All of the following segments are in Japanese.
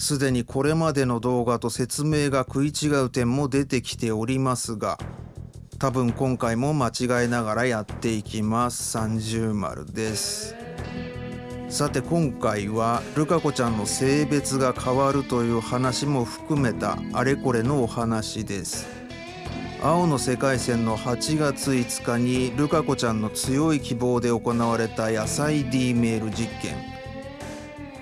すでにこれまでの動画と説明が食い違う点も出てきておりますが多分今回も間違えながらやっていきます。30丸です。さて今回はルカ子ちゃんの性別が変わるという話も含めたあれこれのお話です。青の世界線の8月5日にルカ子ちゃんの強い希望で行われた野菜 D メール実験。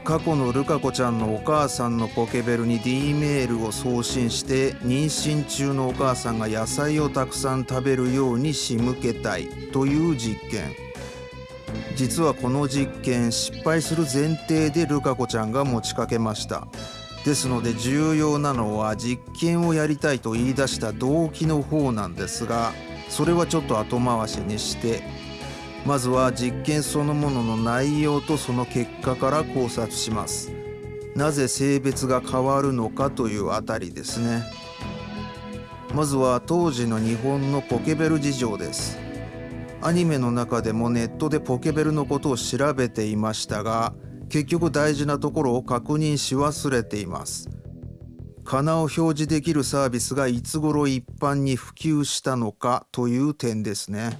過去のルカ子ちゃんのお母さんのポケベルに D メールを送信して妊娠中のお母さんが野菜をたくさん食べるように仕向けたいという実験。実はこの実験失敗する前提でルカ子ちゃんが持ちかけました。ですので重要なのは実験をやりたいと言い出した動機の方なんですがそれはちょっと後回しにしてまずは実験そのものの内容とその結果から考察します。なぜ性別が変わるのかというあたりですね。まずは当時の日本のポケベル事情です。アニメの中でもネットでポケベルのことを調べていましたが結局大事なところを確認し忘れています。かなを表示できるサービスがいつ頃一般に普及したのかという点ですね。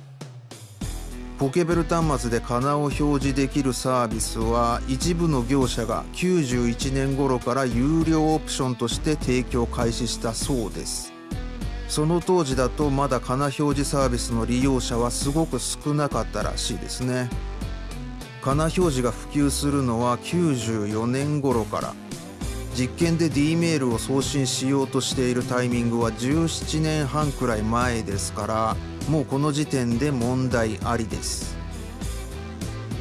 ポケベル端末でかなを表示できるサービスは一部の業者が91年頃から有料オプションとして提供開始したそうです。その当時だとまだかな表示サービスの利用者はすごく少なかったらしいですね。かな表示が普及するのは94年頃から。実験で D メールを送信しようとしているタイミングは17年半くらい前ですからもうこの時点で問題ありです。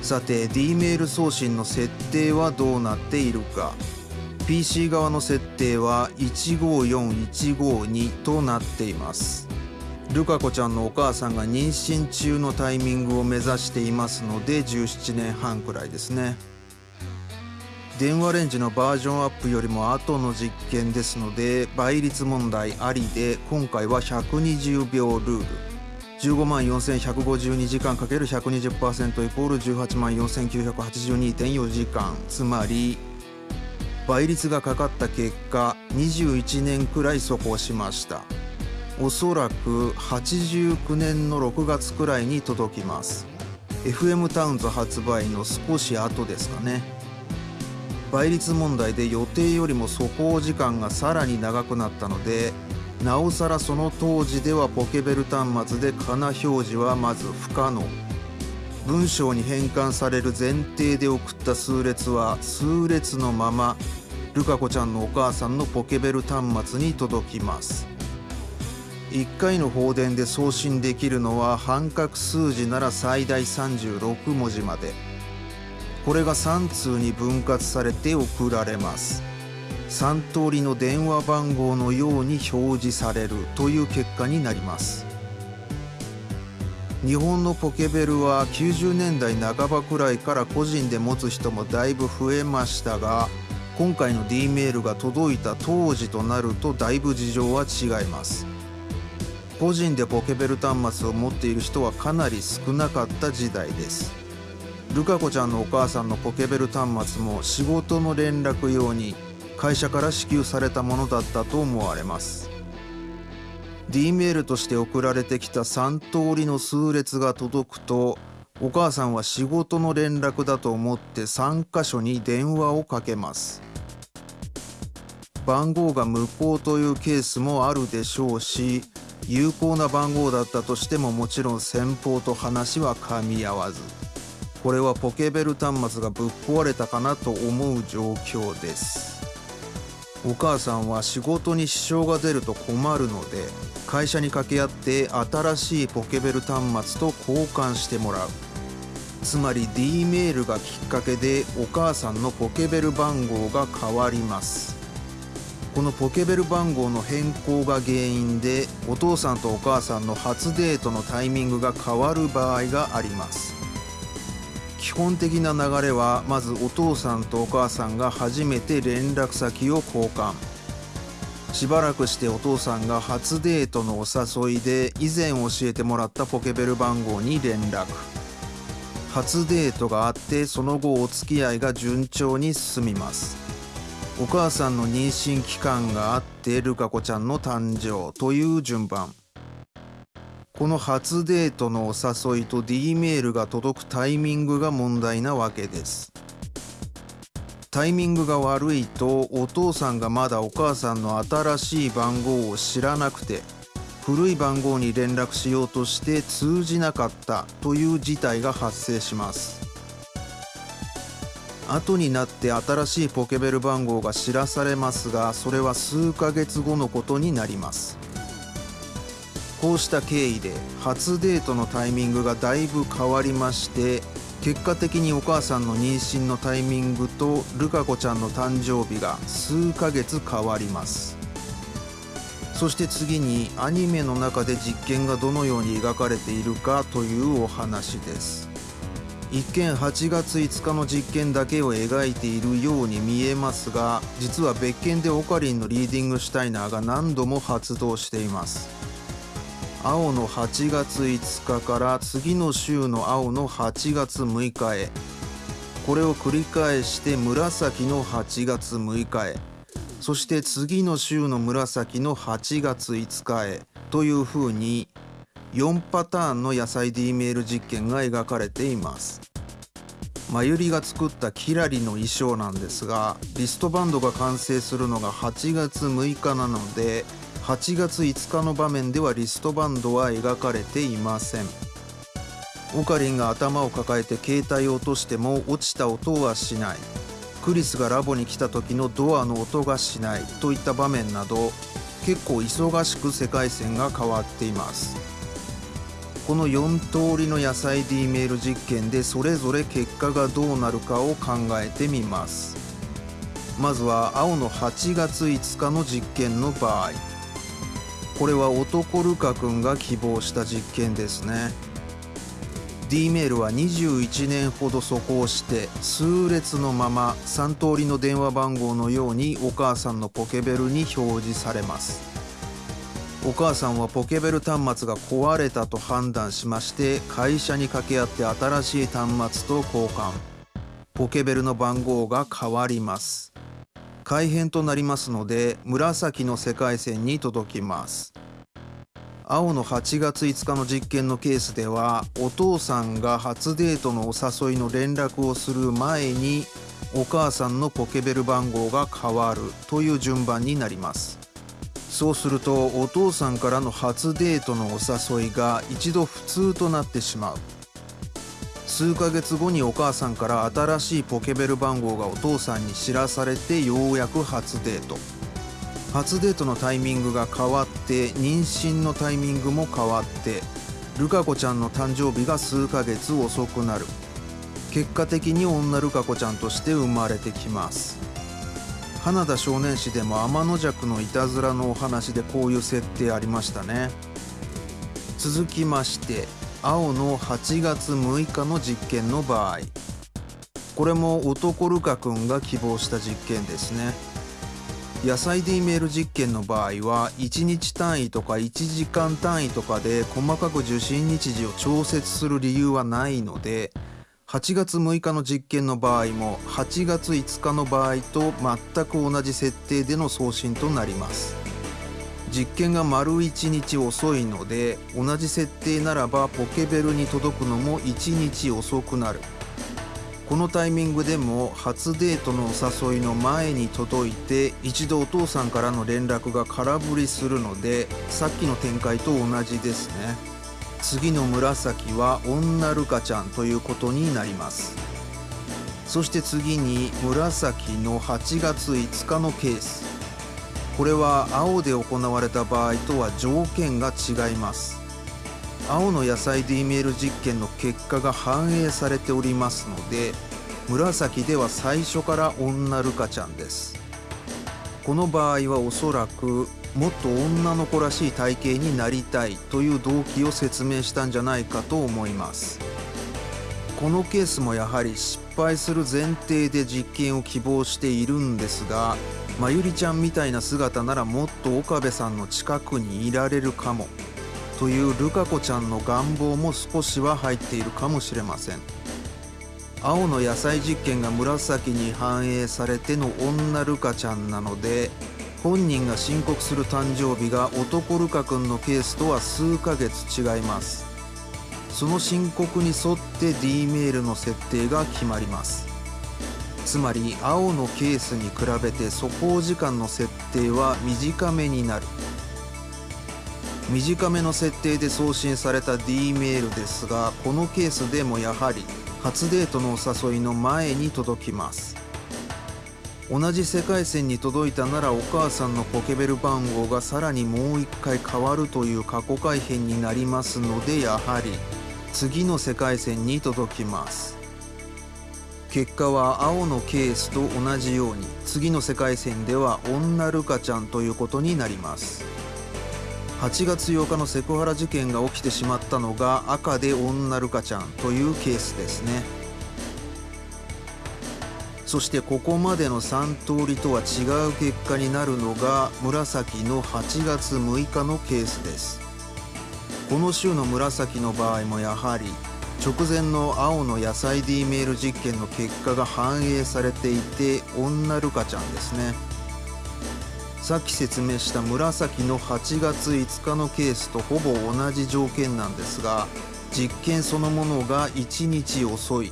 さて D メール送信の設定はどうなっているか。PC 側の設定は154152となっています。ルカ子ちゃんのお母さんが妊娠中のタイミングを目指していますので17年半くらいですね。電話レンジのバージョンアップよりも後の実験ですので倍率問題ありで今回は120秒ルール。15万4152時間 ×120% イコール18万4982.4時間。つまり倍率がかかった結果21年くらい速報しました。おそらく89年の6月くらいに届きます。FM タウンズ発売の少し後ですかね。倍率問題で予定よりも速報時間がさらに長くなったのでなおさらその当時ではポケベル端末でかな表示はまず不可能。文章に変換される前提で送った数列は数列のままルカ子ちゃんのお母さんのポケベル端末に届きます。1回の放電で送信できるのは半角数字なら最大36文字まで。これが3通に分割されて送られます。3通りの電話番号のように表示されるという結果になります。日本のポケベルは90年代半ばくらいから個人で持つ人もだいぶ増えましたが今回の D メールが届いた当時となるとだいぶ事情は違います。個人でポケベル端末を持っている人はかなり少なかった時代です。ルカ子ちゃんのお母さんのポケベル端末も仕事の連絡用に会社から支給されたものだったと思われます。D メールとして送られてきた3通りの数列が届くとお母さんは仕事の連絡だと思って3箇所に電話をかけます。番号が無効というケースもあるでしょうし有効な番号だったとしてももちろん先方と話は噛み合わずこれはポケベル端末がぶっ壊れたかなと思う状況です。お母さんは仕事に支障が出ると困るので会社に掛け合って新しいポケベル端末と交換してもらう。つまり D メールがきっかけでお母さんのポケベル番号が変わります。このポケベル番号の変更が原因でお父さんとお母さんの初デートのタイミングが変わる場合があります。基本的な流れはまずお父さんとお母さんが初めて連絡先を交換。しばらくしてお父さんが初デートのお誘いで以前教えてもらったポケベル番号に連絡。初デートがあってその後お付き合いが順調に進みます。お母さんの妊娠期間があってルカ子ちゃんの誕生という順番。この初デートのお誘いと D メールが届くタイミングが問題なわけです。タイミングが悪いとお父さんがまだお母さんの新しい番号を知らなくて古い番号に連絡しようとして通じなかったという事態が発生します。後になって新しいポケベル番号が知らされますがそれは数ヶ月後のことになります。こうした経緯で初デートのタイミングがだいぶ変わりまして結果的にお母さんの妊娠のタイミングとルカ子ちゃんの誕生日が数ヶ月変わります。そして次にアニメの中で実験がどのように描かれているかというお話です。一見8月5日の実験だけを描いているように見えますが実は別件でオカリンのリーディングシュタイナーが何度も発動しています。青の8月5日から次の週の青の8月6日へ。これを繰り返して紫の8月6日へ。そして次の週の紫の8月5日へ。というふうに4パターンの野菜 D メール実験が描かれています。まゆりが作ったキラリの衣装なんですがリストバンドが完成するのが8月6日なので8月5日の場面ではリストバンドは描かれていません。オカリンが頭を抱えて携帯を落としても落ちた音はしない。クリスがラボに来た時のドアの音がしないといった場面など結構忙しく世界線が変わっています。この4通りの野菜 D メール実験でそれぞれ結果がどうなるかを考えてみます。まずは青の8月5日の実験の場合。これは男ルカ君が希望した実験ですね。D メールは21年ほど素行して数列のまま3通りの電話番号のようにお母さんのポケベルに表示されます。お母さんはポケベル端末が壊れたと判断しまして会社に掛け合って新しい端末と交換。ポケベルの番号が変わります。改変となりますので紫の世界線に届きます。青の8月5日の実験のケースではお父さんが初デートのお誘いの連絡をする前にお母さんのポケベル番号が変わるという順番になります。そうするとお父さんからの初デートのお誘いが一度普通となってしまう。数ヶ月後にお母さんから新しいポケベル番号がお父さんに知らされてようやく初デート。初デートのタイミングが変わって妊娠のタイミングも変わってルカ子ちゃんの誕生日が数ヶ月遅くなる。結果的に女ルカ子ちゃんとして生まれてきます。花田少年誌でも天の弱のいたずらのお話でこういう設定ありましたね。続きまして青の8月6日の実験の場合。これも男ルカ君が希望した実験ですね。野菜 D メール実験の場合は1日単位とか1時間単位とかで細かく受信日時を調節する理由はないので8月6日の実験の場合も8月5日の場合と全く同じ設定での送信となります。実験が丸1日遅いので同じ設定ならばポケベルに届くのも1日遅くなる。このタイミングでも初デートのお誘いの前に届いて一度お父さんからの連絡が空振りするのでさっきの展開と同じですね。次の紫は女ルカちゃんということになります。そして次に紫の8月5日のケース。これは青で行われた場合とは条件が違います。青の野菜 D メール実験の結果が反映されておりますので紫では最初から女ルカちゃんです。この場合はおそらくもっと女の子らしい体型になりたいという動機を説明したんじゃないかと思います。このケースもやはり失敗する前提で実験を希望しているんですがまゆりちゃんみたいな姿ならもっと岡部さんの近くにいられるかも。というルカ子ちゃんの願望も少しは入っているかもしれません。青の野菜実験が紫に反映されての女ルカちゃんなので本人が申告する誕生日が男ルカ君のケースとは数ヶ月違います。その申告に沿って D メールの設定が決まります。つまり青のケースに比べて素行時間の設定は短めになる。短めの設定で送信された D メールですがこのケースでもやはり初デートのお誘いの前に届きます。同じ世界線に届いたならお母さんのポケベル番号がさらにもう一回変わるという過去改変になりますのでやはり次の世界線に届きます。結果は青のケースと同じように次の世界線では女ルカちゃんということになります。8月8日のセクハラ事件が起きてしまったのが赤で女ルカちゃんというケースですね。そしてここまでの3通りとは違う結果になるのが紫の8月6日のケースです。この週の紫の場合もやはり直前の青の野菜 D メール実験の結果が反映されていて女ルカちゃんですね。さっき説明した紫の8月5日のケースとほぼ同じ条件なんですが実験そのものが1日遅い。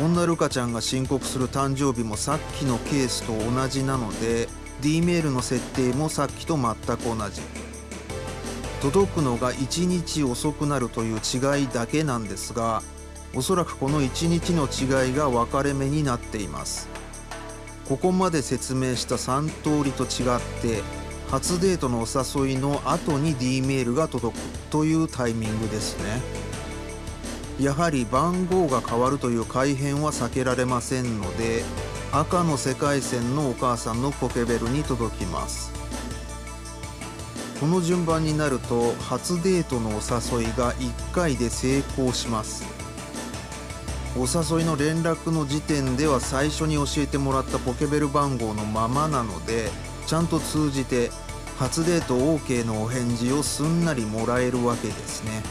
女ルカちゃんが申告する誕生日もさっきのケースと同じなので D メールの設定もさっきと全く同じ。届くのが1日遅くなるという違いだけなんですがおそらくこの1日の違いが分かれ目になっています。ここまで説明した3通りと違って初デートのお誘いの後に D メールが届くというタイミングですね。やはり番号が変わるという改変は避けられませんので赤の世界線のお母さんのポケベルに届きます。この順番になると初デートのお誘いが1回で成功します。お誘いの連絡の時点では最初に教えてもらったポケベル番号のままなのでちゃんと通じて初デート OK のお返事をすんなりもらえるわけですね。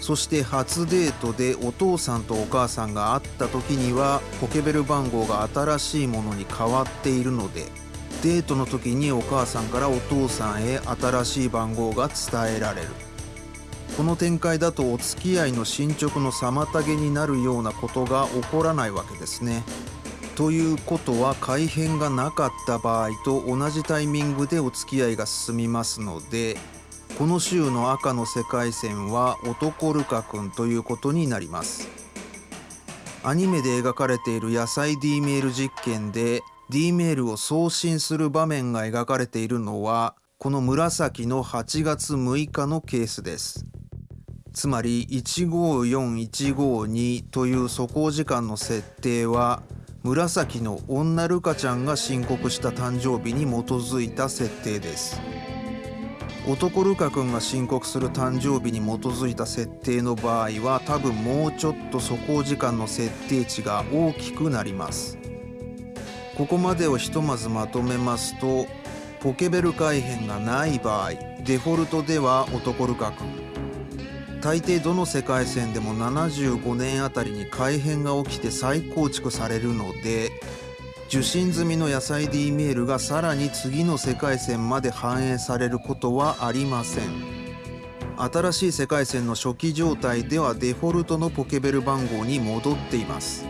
そして初デートでお父さんとお母さんが会った時にはポケベル番号が新しいものに変わっているのでデートの時にお母さんからお父さんへ新しい番号が伝えられるこの展開だとお付き合いの進捗の妨げになるようなことが起こらないわけですね。ということは改変がなかった場合と同じタイミングでお付き合いが進みますのでこの週の赤の世界線は男ルカ君ということになりますアニメで描かれている野菜 D メール実験で D メールを送信する場面が描かれているのはこの紫の8月6日のケースです。つまり154152という素行時間の設定は紫の女ルカちゃんが申告した誕生日に基づいた設定です。男ルカ君が申告する誕生日に基づいた設定の場合は多分もうちょっと素行時間の設定値が大きくなります。ここまでをひとまずまとめますとポケベル改変がない場合デフォルトでは男ルカ君。大抵どの世界線でも75年あたりに改変が起きて再構築されるので受信済みの野菜 D メールがさらに次の世界線まで反映されることはありません。新しい世界線の初期状態ではデフォルトのポケベル番号に戻っています。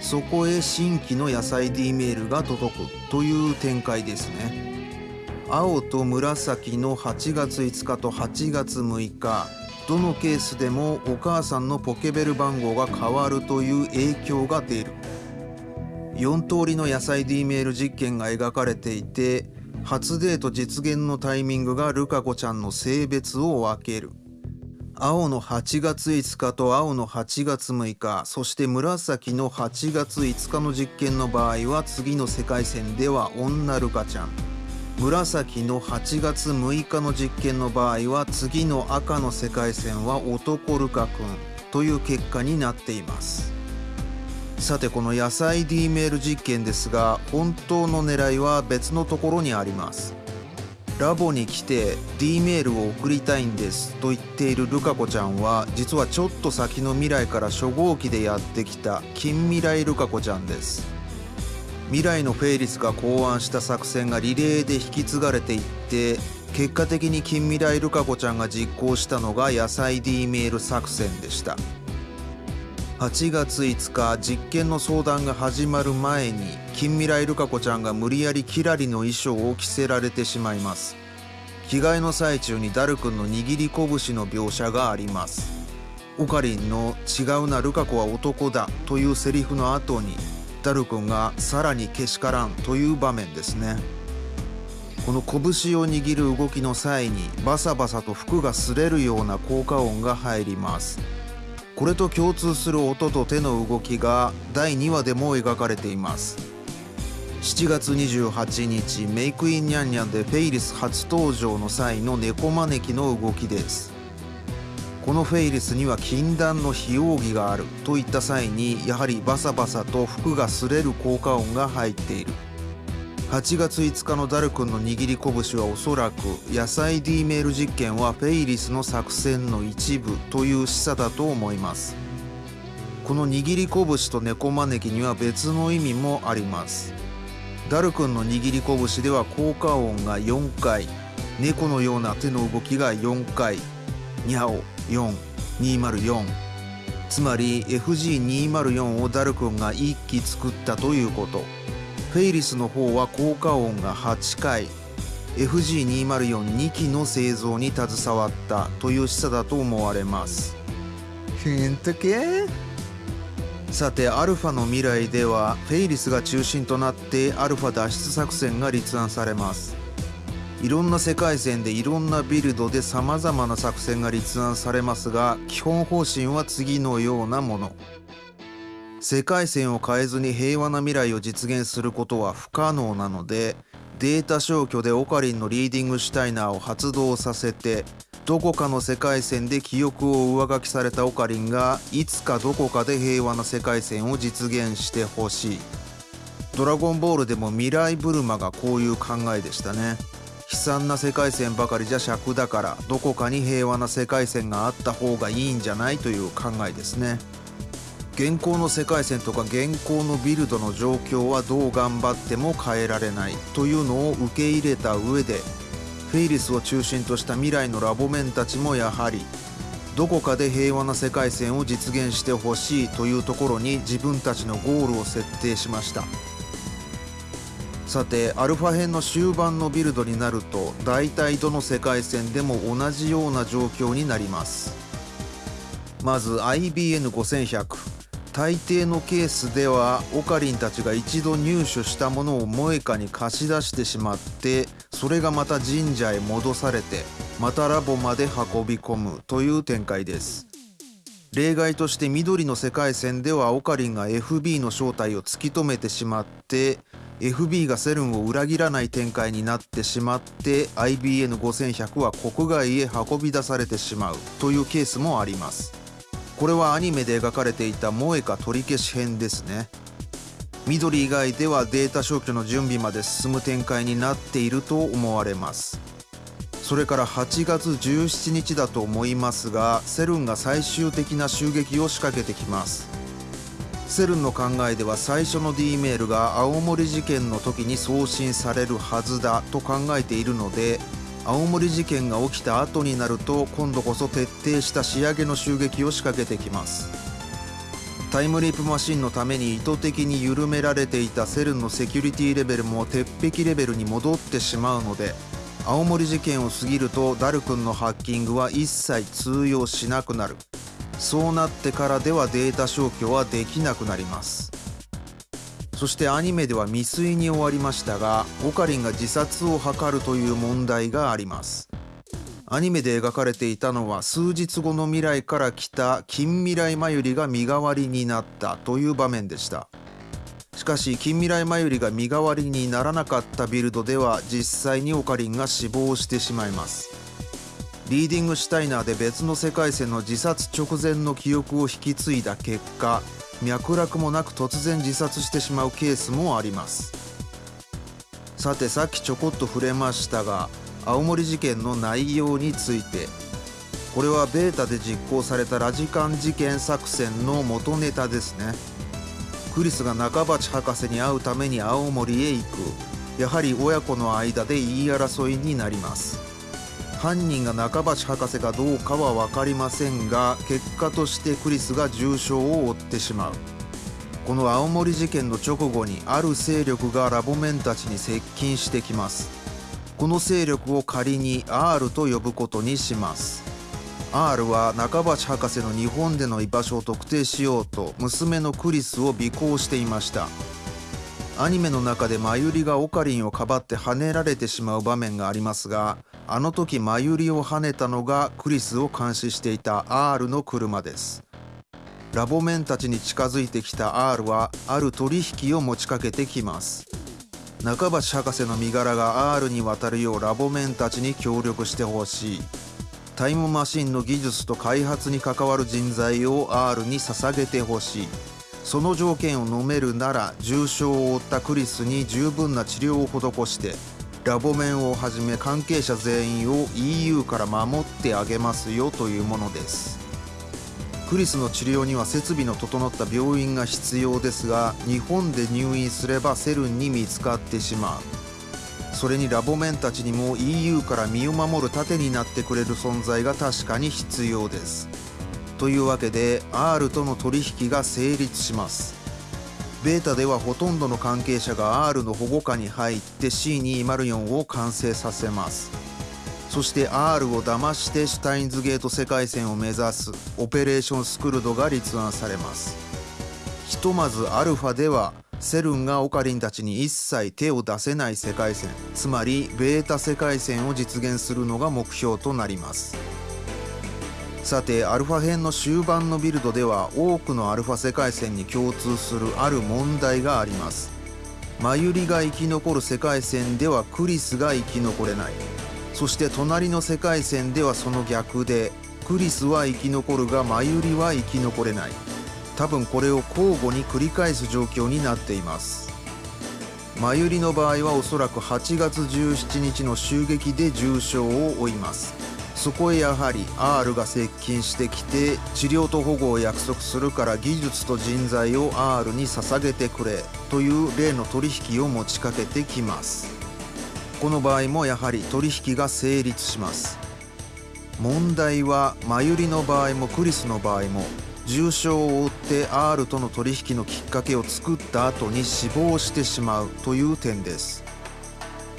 そこへ新規の野菜 D メールが届くという展開ですね。青と紫の8月5日と8月6日。どのケースでもお母さんのポケベル番号が変わるという影響が出る。4通りの野菜 D メール実験が描かれていて初デート実現のタイミングがルカ子ちゃんの性別を分ける。青の8月5日と青の8月6日そして紫の8月5日の実験の場合は次の世界線では女ルカちゃん。紫の8月6日の実験の場合は次の赤の世界線は男ルカ君という結果になっています。さてこの野菜 D メール実験ですが本当の狙いは別のところにあります。ラボに来て D メールを送りたいんですと言っているルカ子ちゃんは実はちょっと先の未来から初号機でやってきた近未来ルカ子ちゃんです。未来のフェイリスが考案した作戦がリレーで引き継がれていって結果的に近未来ルカ子ちゃんが実行したのが野菜 D メール作戦でした。8月5日実験の相談が始まる前に近未来ルカ子ちゃんが無理やりキラリの衣装を着せられてしまいます。着替えの最中にダル君の握り拳の描写があります。オカリンの「違うなルカ子は男だ」というセリフの後にダル君が「さらにけしからん」という場面ですね。この拳を握る動きの際にバサバサと服が擦れるような効果音が入ります。これと共通する音と手の動きが第2話でも描かれています。7月28日メイクインニャンニャンでフェイリス初登場の際の猫招きの動きです。このフェイリスには禁断の非奥義があるといった際にやはりバサバサと服が擦れる効果音が入っている。8月5日のダル君の握り拳はおそらく野菜 D メール実験はフェイリスの作戦の一部という示唆だと思います。この握り拳と猫招きには別の意味もあります。ダル君の握り拳では効果音が4回。猫のような手の動きが4回。ニャオ4204つまり FG204 をダル君が1機作ったということ。フェイリスの方は効果音が8回。FG2042 機の製造に携わったという示唆だと思われます。ヒント系？さてアルファの未来ではフェイリスが中心となってアルファ脱出作戦が立案されます。いろんな世界線でいろんなビルドでさまざまな作戦が立案されますが基本方針は次のようなもの。世界線を変えずに平和な未来を実現することは不可能なのでデータ消去でオカリンのリーディングシュタイナーを発動させてどこかの世界線で記憶を上書きされたオカリンがいつかどこかで平和な世界線を実現してほしい。ドラゴンボールでも未来ブルマがこういう考えでしたね。悲惨な世界線ばかりじゃ尺だからどこかに平和な世界線があった方がいいんじゃないという考えですね。現行の世界線とか現行のビルドの状況はどう頑張っても変えられないというのを受け入れた上でフェイリスを中心とした未来のラボメンたちもやはりどこかで平和な世界線を実現してほしいというところに自分たちのゴールを設定しました。さてアルファ編の終盤のビルドになると大体どの世界線でも同じような状況になります。まず IBN5100 大抵のケースではオカリンたちが一度入手したものをモエカに貸し出してしまってそれがまた神社へ戻されてまたラボまで運び込むという展開です。例外として緑の世界線ではオカリンが FB の正体を突き止めてしまって FB がセルンを裏切らない展開になってしまって IBN5100 は国外へ運び出されてしまうというケースもあります。これはアニメで描かれていた萌えか取り消し編ですね。緑以外ではデータ消去の準備まで進む展開になっていると思われます。それから8月17日だと思いますがセルンが最終的な襲撃を仕掛けてきます。セルンの考えでは最初の D メールが青森事件の時に送信されるはずだと考えているので青森事件が起きた後になると今度こそ徹底した仕上げの襲撃を仕掛けてきます。タイムリープマシンのために意図的に緩められていたセルンのセキュリティレベルも鉄壁レベルに戻ってしまうので青森事件を過ぎるとダル君のハッキングは一切通用しなくなる。そうなってからではデータ消去はできなくなります。そしてアニメでは未遂に終わりましたがオカリンが自殺を図るという問題があります。アニメで描かれていたのは数日後の未来から来た近未来マユリが身代わりになったという場面でした。しかし近未来マユリが身代わりにならなかったビルドでは実際にオカリンが死亡してしまいます。リーディングシュタイナーで別の世界線の自殺直前の記憶を引き継いだ結果脈絡もなく突然自殺してしまうケースもあります。さてさっきちょこっと触れましたが青森事件の内容についてこれはベータで実行されたラジカン事件作戦の元ネタですね。クリスが中鉢博士に会うために青森へ行く。やはり親子の間で言い争いになります。犯人が中鉢博士かどうかは分かりませんが結果としてクリスが重傷を負ってしまう。この青森事件の直後にある勢力がラボメンたちに接近してきます。この勢力を仮に R と呼ぶことにします。R は中鉢博士の日本での居場所を特定しようと娘のクリスを尾行していました。アニメの中でマユリがオカリンをかばって跳ねられてしまう場面がありますがあの時マユリを跳ねたのがクリスを監視していた R の車です。ラボメンたちに近づいてきた R はある取引を持ちかけてきます。中橋博士の身柄が R に渡るようラボメンたちに協力してほしい。タイムマシンの技術と開発に関わる人材を R に捧げてほしい。その条件を飲めるなら重傷を負ったクリスに十分な治療を施してラボメンをはじめ関係者全員を EU から守ってあげますよというものです。クリスの治療には設備の整った病院が必要ですが日本で入院すればセルンに見つかってしまう。それにラボメンたちにも EU から身を守る盾になってくれる存在が確かに必要です。というわけで R との取引が成立します。ベータではほとんどの関係者が R の保護下に入って C204 を完成させます。そして R を騙してシュタインズゲート世界線を目指すオペレーションスクルドが立案されます。ひとまずアルファではセルンがオカリンたちに一切手を出せない世界線つまりベータ世界線を実現するのが目標となります。さてアルファ編の終盤のビルドでは多くのアルファ世界線に共通するある問題があります。マユリが生き残る世界線ではクリスが生き残れない。そして隣の世界線ではその逆でクリスは生き残るがマユリは生き残れない。多分これを交互に繰り返す状況になっています。マユリの場合はおそらく8月17日の襲撃で重傷を負います。そこへやはり R が接近してきて治療と保護を約束するから技術と人材を R に捧げてくれという例の取引を持ちかけてきます。この場合もやはり取引が成立します。問題はマユリの場合もクリスの場合も重傷を負って R との取引のきっかけを作った後に死亡してしまうという点です。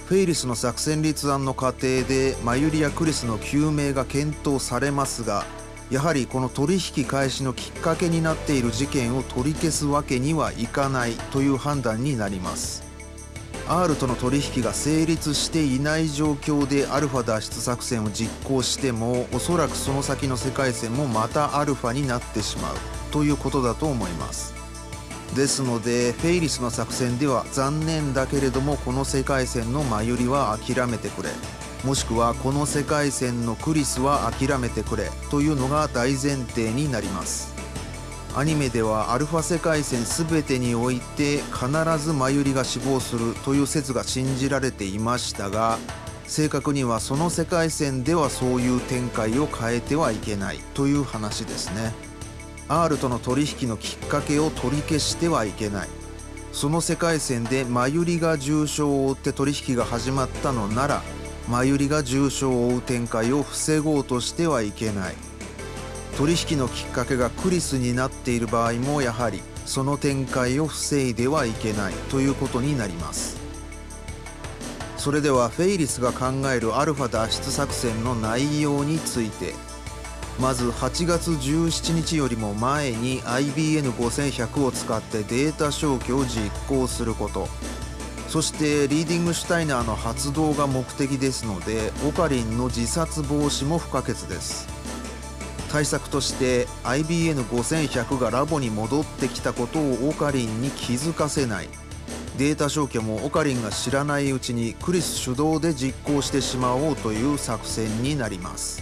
フェイリスの作戦立案の過程でマユリやクリスの究明が検討されますがやはりこの取引開始のきっかけになっている事件を取り消すわけにはいかないという判断になります。R との取引が成立していない状況でアルファ脱出作戦を実行してもおそらくその先の世界線もまたアルファになってしまうということだと思います。ですのでフェイリスの作戦では残念だけれどもこの世界線のマユリは諦めてくれ。もしくはこの世界線のクリスは諦めてくれというのが大前提になります。アニメではアルファ世界線全てにおいて必ずマユリが死亡するという説が信じられていましたが正確にはその世界線ではそういう展開を変えてはいけないという話ですね。R との取引のきっかけを取り消してはいけない。その世界線でマユリが重傷を負って取引が始まったのならマユリが重傷を負う展開を防ごうとしてはいけない。取引のきっかけがクリスになっている場合もやはりその展開を防いではいけないということになります。それではフェイリスが考えるアルファ脱出作戦の内容について。まず8月17日よりも前に IBN5100 を使ってデータ消去を実行すること。そしてリーディングシュタイナーの発動が目的ですのでオカリンの自殺防止も不可欠です。対策として IBN5100 がラボに戻ってきたことをオカリンに気づかせない。データ消去もオカリンが知らないうちにクリス主導で実行してしまおうという作戦になります。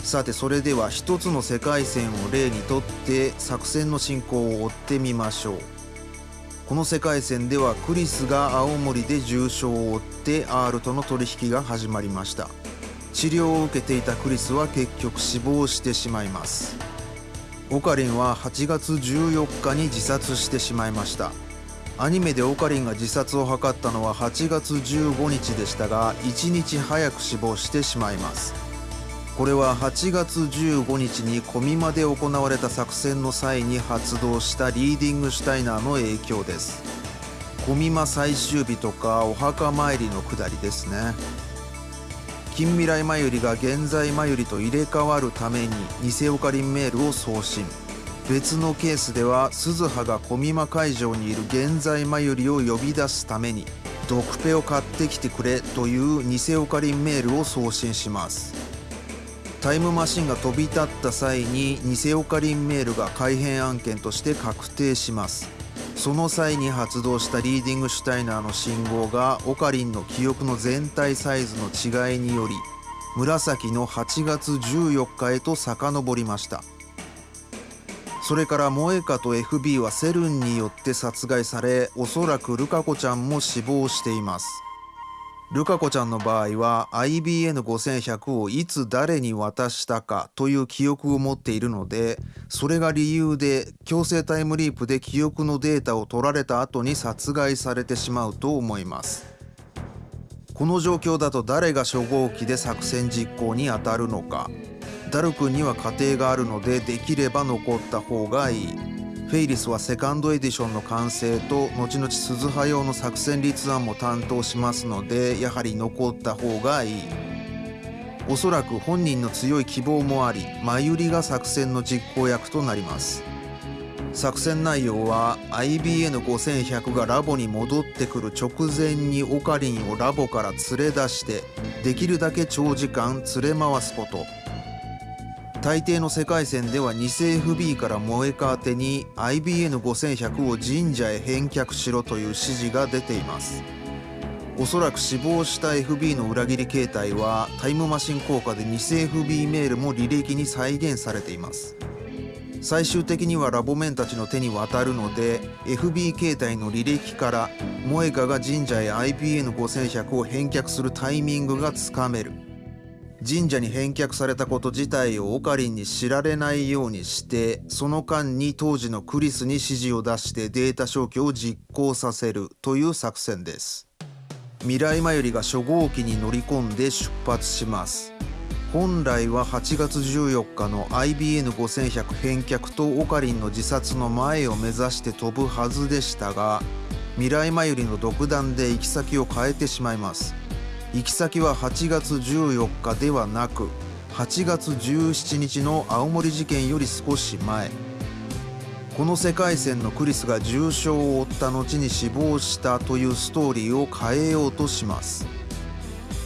さてそれでは一つの世界線を例にとって作戦の進行を追ってみましょう。この世界線ではクリスが青森で重傷を負って R との取引が始まりました。治療を受けていたクリスは結局死亡してしまいます。オカリンは8月14日に自殺してしまいました。アニメでオカリンが自殺を図ったのは8月15日でしたが1日早く死亡してしまいます。これは8月15日にコミマで行われた作戦の際に発動したリーディングシュタイナーの影響です。コミマ最終日とかお墓参りのくだりですね。近未来マユリが現在マユリと入れ替わるために偽オカリンメールを送信。別のケースでは鈴葉が小美馬会場にいる現在マユリを呼び出すためにドクペを買ってきてくれという偽オカリンメールを送信します。タイムマシンが飛び立った際に偽オカリンメールが改変案件として確定します。その際に発動したリーディングシュタイナーの信号がオカリンの記憶の全体サイズの違いにより紫の8月14日へと遡りました。それから萌歌と FB はセルンによって殺害されおそらくルカ子ちゃんも死亡しています。ルカ子ちゃんの場合は IBN5100 をいつ誰に渡したかという記憶を持っているのでそれが理由で強制タイムリープで記憶のデータを取られた後に殺害されてしまうと思います。この状況だと誰が初号機で作戦実行に当たるのか。ダル君には家庭があるのでできれば残った方がいい。フェイリスはセカンドエディションの完成と後々鈴葉用の作戦立案も担当しますのでやはり残った方がいい。おそらく本人の強い希望もあり真由里が作戦の実行役となります。作戦内容は IBN5100 がラボに戻ってくる直前にオカリンをラボから連れ出してできるだけ長時間連れ回すこと。大抵の世界線では偽 FB から萌えか宛てに IBN5100 を神社へ返却しろという指示が出ています。おそらく死亡した FB の裏切り形態はタイムマシン効果で偽 FB メールも履歴に再現されています。最終的にはラボメンたちの手に渡るので FB 形態の履歴から萌香が神社へ IBN5100 を返却するタイミングがつかめる。神社に返却されたこと自体をオカリンに知られないようにしてその間に当時のクリスに指示を出してデータ消去を実行させるという作戦です。未来マユリが初号機に乗り込んで出発します。本来は8月14日の IBN5100 返却とオカリンの自殺の前を目指して飛ぶはずでしたが未来マユリの独断で行き先を変えてしまいます。行き先は8月14日ではなく8月17日の青森事件より少し前。この世界線のクリスが重傷を負った後に死亡したというストーリーを変えようとします。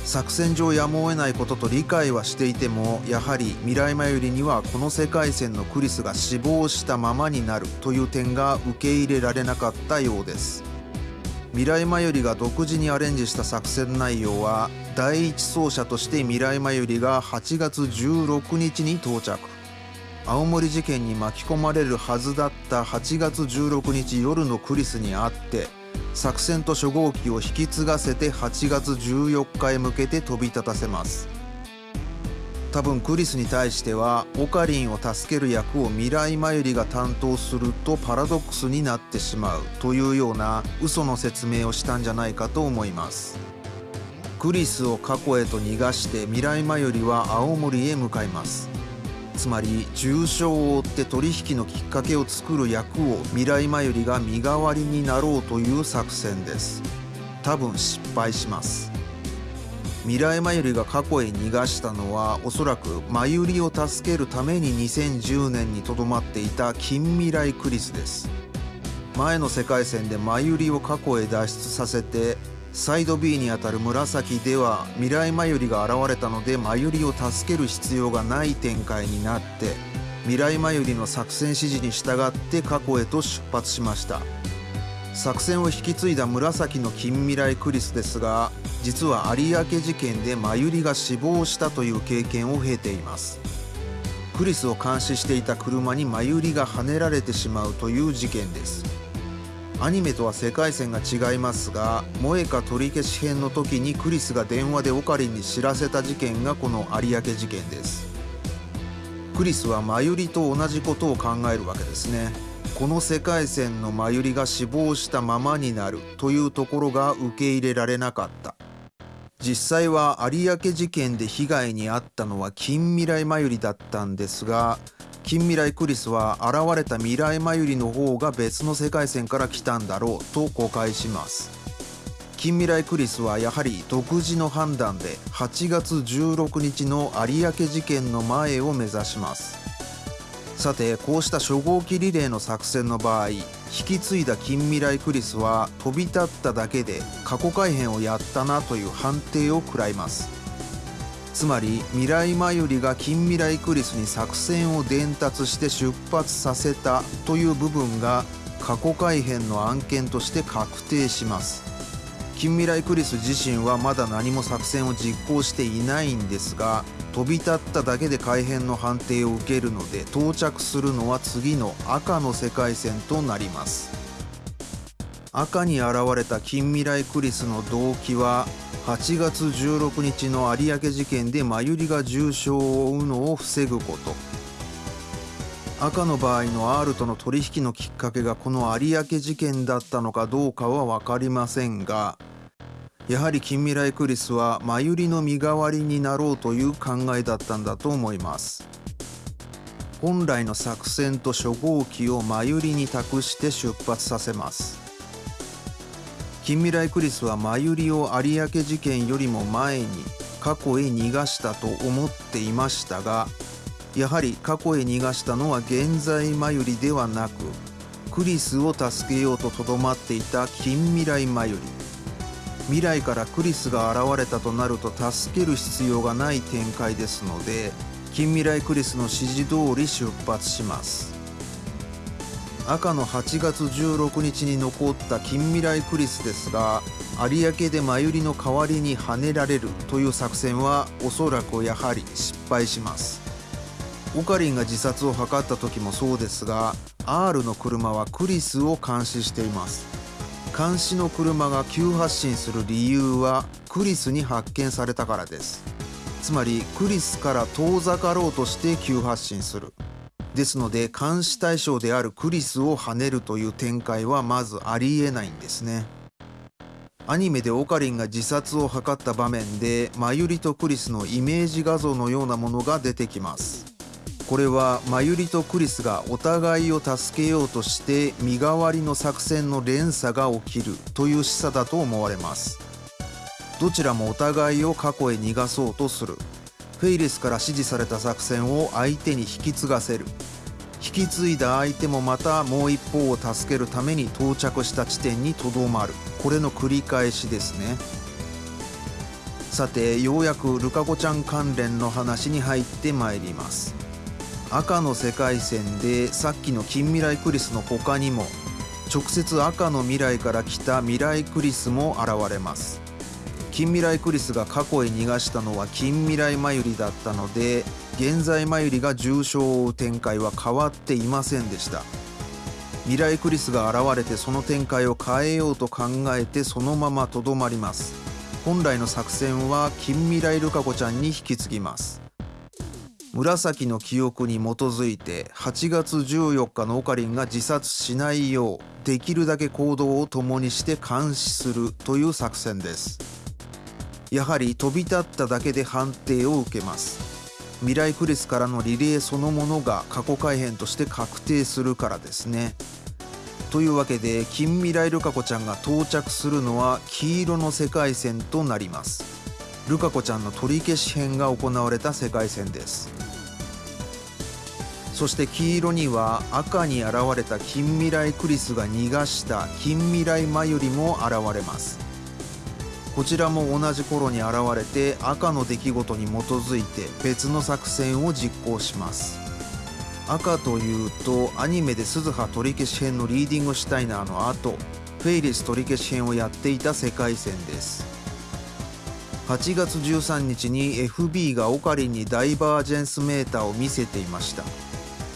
作戦上やむを得ないことと理解はしていてもやはり未来マユリにはこの世界線のクリスが死亡したままになるという点が受け入れられなかったようです。未来マユリが独自にアレンジした作戦内容は第一走者として未来マユリが8月16日に到着。青森事件に巻き込まれるはずだった8月16日夜のクリスに会って作戦と初号機を引き継がせて8月14日へ向けて飛び立たせます。多分クリスに対してはオカリンを助ける役を未来マユリが担当するとパラドックスになってしまうというような嘘の説明をしたんじゃないかと思います。クリスを過去へと逃がして未来マユリは青森へ向かいます。つまり重傷を負って取引のきっかけを作る役を未来マユリが身代わりになろうという作戦です。多分失敗します。未来マユリが過去へ逃がしたのはおそらくマユリを助けるために2010年にとどまっていた近未来クリスです。前の世界線でマユリを過去へ脱出させてサイド B にあたる紫では未来マユリが現れたのでマユリを助ける必要がない展開になって未来マユリの作戦指示に従って過去へと出発しました。作戦を引き継いだ紫の近未来クリスですが実は有明事件で真由里が死亡したという経験を経ています。クリスを監視していた車に真由里がはねられてしまうという事件です。アニメとは世界線が違いますが萌か取り消し編の時にクリスが電話でオカリンに知らせた事件がこの有明事件です。クリスはマユリと同じことを考えるわけですね。この世界線のマユリが死亡したままになるというところが受け入れられなかった。実際は有明事件で被害に遭ったのは近未来マユリだったんですが近未来クリスは現れた未来マユリの方が別の世界線から来たんだろうと誤解します。近未来クリスはやはり独自の判断で8月16日の有明事件の前を目指します。さてこうした初号機リレーの作戦の場合引き継いだ近未来クリスは飛び立っただけで過去改変をやったなという判定を食らいます。つまり未来マユリが近未来クリスに作戦を伝達して出発させたという部分が過去改変の案件として確定します。近未来クリス自身はまだ何も作戦を実行していないんですが飛び立っただけで改変の判定を受けるので到着するのは次の赤の世界線となります。赤に現れた近未来クリスの動機は8月16日の有明事件でマユリが重傷を負うのを防ぐこと。赤の場合の R との取引のきっかけがこの有明事件だったのかどうかは分かりませんがやはり近未来クリスはマユリの身代わりになろうという考えだったんだと思います。本来の作戦と初号機をマユリに託して出発させます。近未来クリスはマユリを有明事件よりも前に過去へ逃がしたと思っていましたがやはり過去へ逃がしたのは現在マユリではなくクリスを助けようととどまっていた近未来マユリ。未来からクリスが現れたとなると助ける必要がない展開ですので近未来クリスの指示通り出発します。赤の8月16日に残った近未来クリスですが有明でマユリの代わりにはねられるという作戦はおそらくやはり失敗します。オカリンが自殺を図った時もそうですが R の車はクリスを監視しています。監視の車が急発進する理由はクリスに発見されたからです。つまりクリスから遠ざかろうとして急発進する。ですので監視対象であるクリスを跳ねるという展開はまずありえないんですね。アニメでオカリンが自殺を図った場面でマユリとクリスのイメージ画像のようなものが出てきます。これはマユリとクリスがお互いを助けようとして身代わりの作戦の連鎖が起きるという示唆だと思われます。どちらもお互いを過去へ逃がそうとする。フェイレスから指示された作戦を相手に引き継がせる。引き継いだ相手もまたもう一方を助けるために到着した地点にとどまる。これの繰り返しですね。さてようやくルカ子ちゃん関連の話に入ってまいります。赤の世界線でさっきの近未来クリスの他にも直接赤の未来から来た未来クリスも現れます。近未来クリスが過去へ逃がしたのは近未来マユリだったので現在マユリが重傷を負う展開は変わっていませんでした。未来クリスが現れてその展開を変えようと考えてそのままとどまります。本来の作戦は近未来ルカ子ちゃんに引き継ぎます。紫の記憶に基づいて8月14日のオカリンが自殺しないようできるだけ行動を共にして監視するという作戦です。やはり飛び立っただけで判定を受けます。未来クリスからのリレーそのものが過去改変として確定するからですね。というわけで近未来ルカ子ちゃんが到着するのは黄色の世界線となります。ルカ子ちゃんの取り消し編が行われた世界線です。そして黄色には赤に現れた近未来クリスが逃がした近未来マユリも現れます。こちらも同じ頃に現れて赤の出来事に基づいて別の作戦を実行します。赤というとアニメで鈴葉取り消し編のリーディングシュタイナーの後フェイリス取り消し編をやっていた世界線です。8月13日に FB がオカリンにダイバージェンスメーターを見せていました。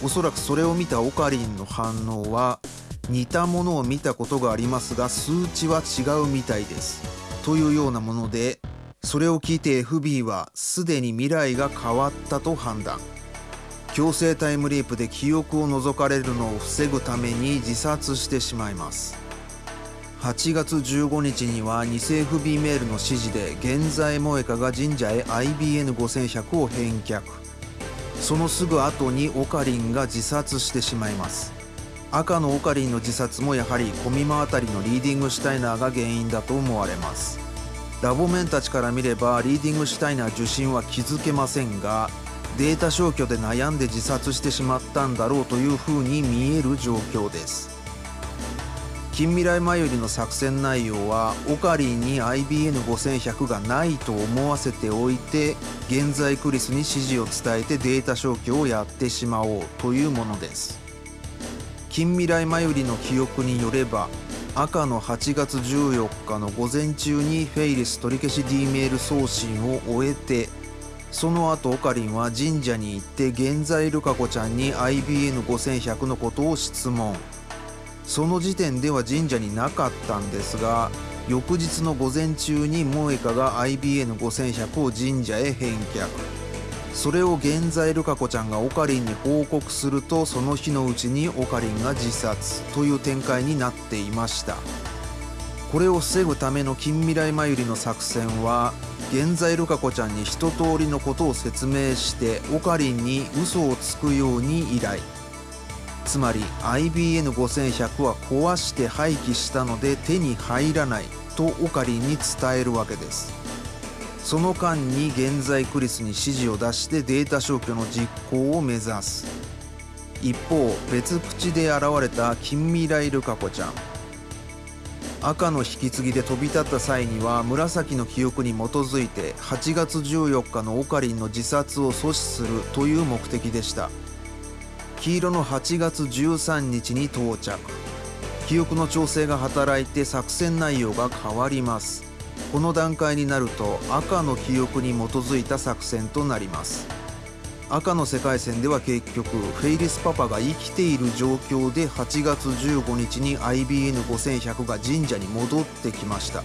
おそらくそれを見たオカリンの反応は似たものを見たことがありますが数値は違うみたいです。というようなものでそれを聞いて FB はすでに未来が変わったと判断。強制タイムリープで記憶を除かれるのを防ぐために自殺してしまいます。8月15日には偽 FB メールの指示で現在萌香が神社へ IBN5100 を返却。そのすぐ後にオカリンが自殺してしまいます。赤のオカリンの自殺もやはりコミマあたりのリーディングシュタイナーが原因だと思われます。ラボメンたちから見ればリーディングシュタイナー受信は気づけませんがデータ消去で悩んで自殺してしまったんだろうというふうに見える状況です。近未来前よりの作戦内容はオカリンに IBN5100 がないと思わせておいて現在クリスに指示を伝えてデータ消去をやってしまおうというものです。近未来前よりの記憶によれば赤の8月14日の午前中にフェイリス取り消し D メール送信を終えてその後オカリンは神社に行って現在ルカ子ちゃんに IBN5100 のことを質問。その時点では神社になかったんですが翌日の午前中に萌香が IBN5100 を神社へ返却。それを現在ルカ子ちゃんがオカリンに報告するとその日のうちにオカリンが自殺という展開になっていました。これを防ぐための近未来前よりの作戦は現在ルカ子ちゃんに一通りのことを説明してオカリンに嘘をつくように依頼。つまり IBN5100 は壊して廃棄したので手に入らないとオカリンに伝えるわけです。その間に現在クリスに指示を出してデータ消去の実行を目指す。一方別口で現れた近未来ルカ子ちゃん。赤の引き継ぎで飛び立った際には紫の記憶に基づいて8月14日のオカリンの自殺を阻止するという目的でした。黄色の8月13日に到着。記憶の調整が働いて作戦内容が変わります。この段階になると赤の記憶に基づいた作戦となります。赤の世界線では結局フェイリスパパが生きている状況で8月15日に IBN5100 が神社に戻ってきました。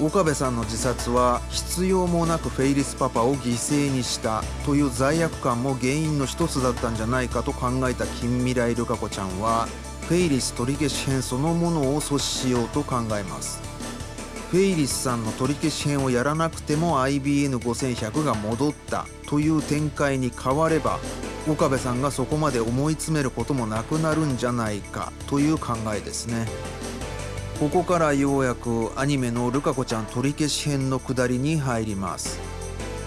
岡部さんの自殺は必要もなくフェイリスパパを犠牲にしたという罪悪感も原因の一つだったんじゃないかと考えた近未来ルカ子ちゃんはフェイリス取り消し編そのものを阻止しようと考えますフェイリスさんの取り消し編をやらなくても IBN5100 が戻ったという展開に変われば岡部さんがそこまで思い詰めることもなくなるんじゃないかという考えですね。ここからようやくアニメのルカ子ちゃん取り消し編の下りに入ります。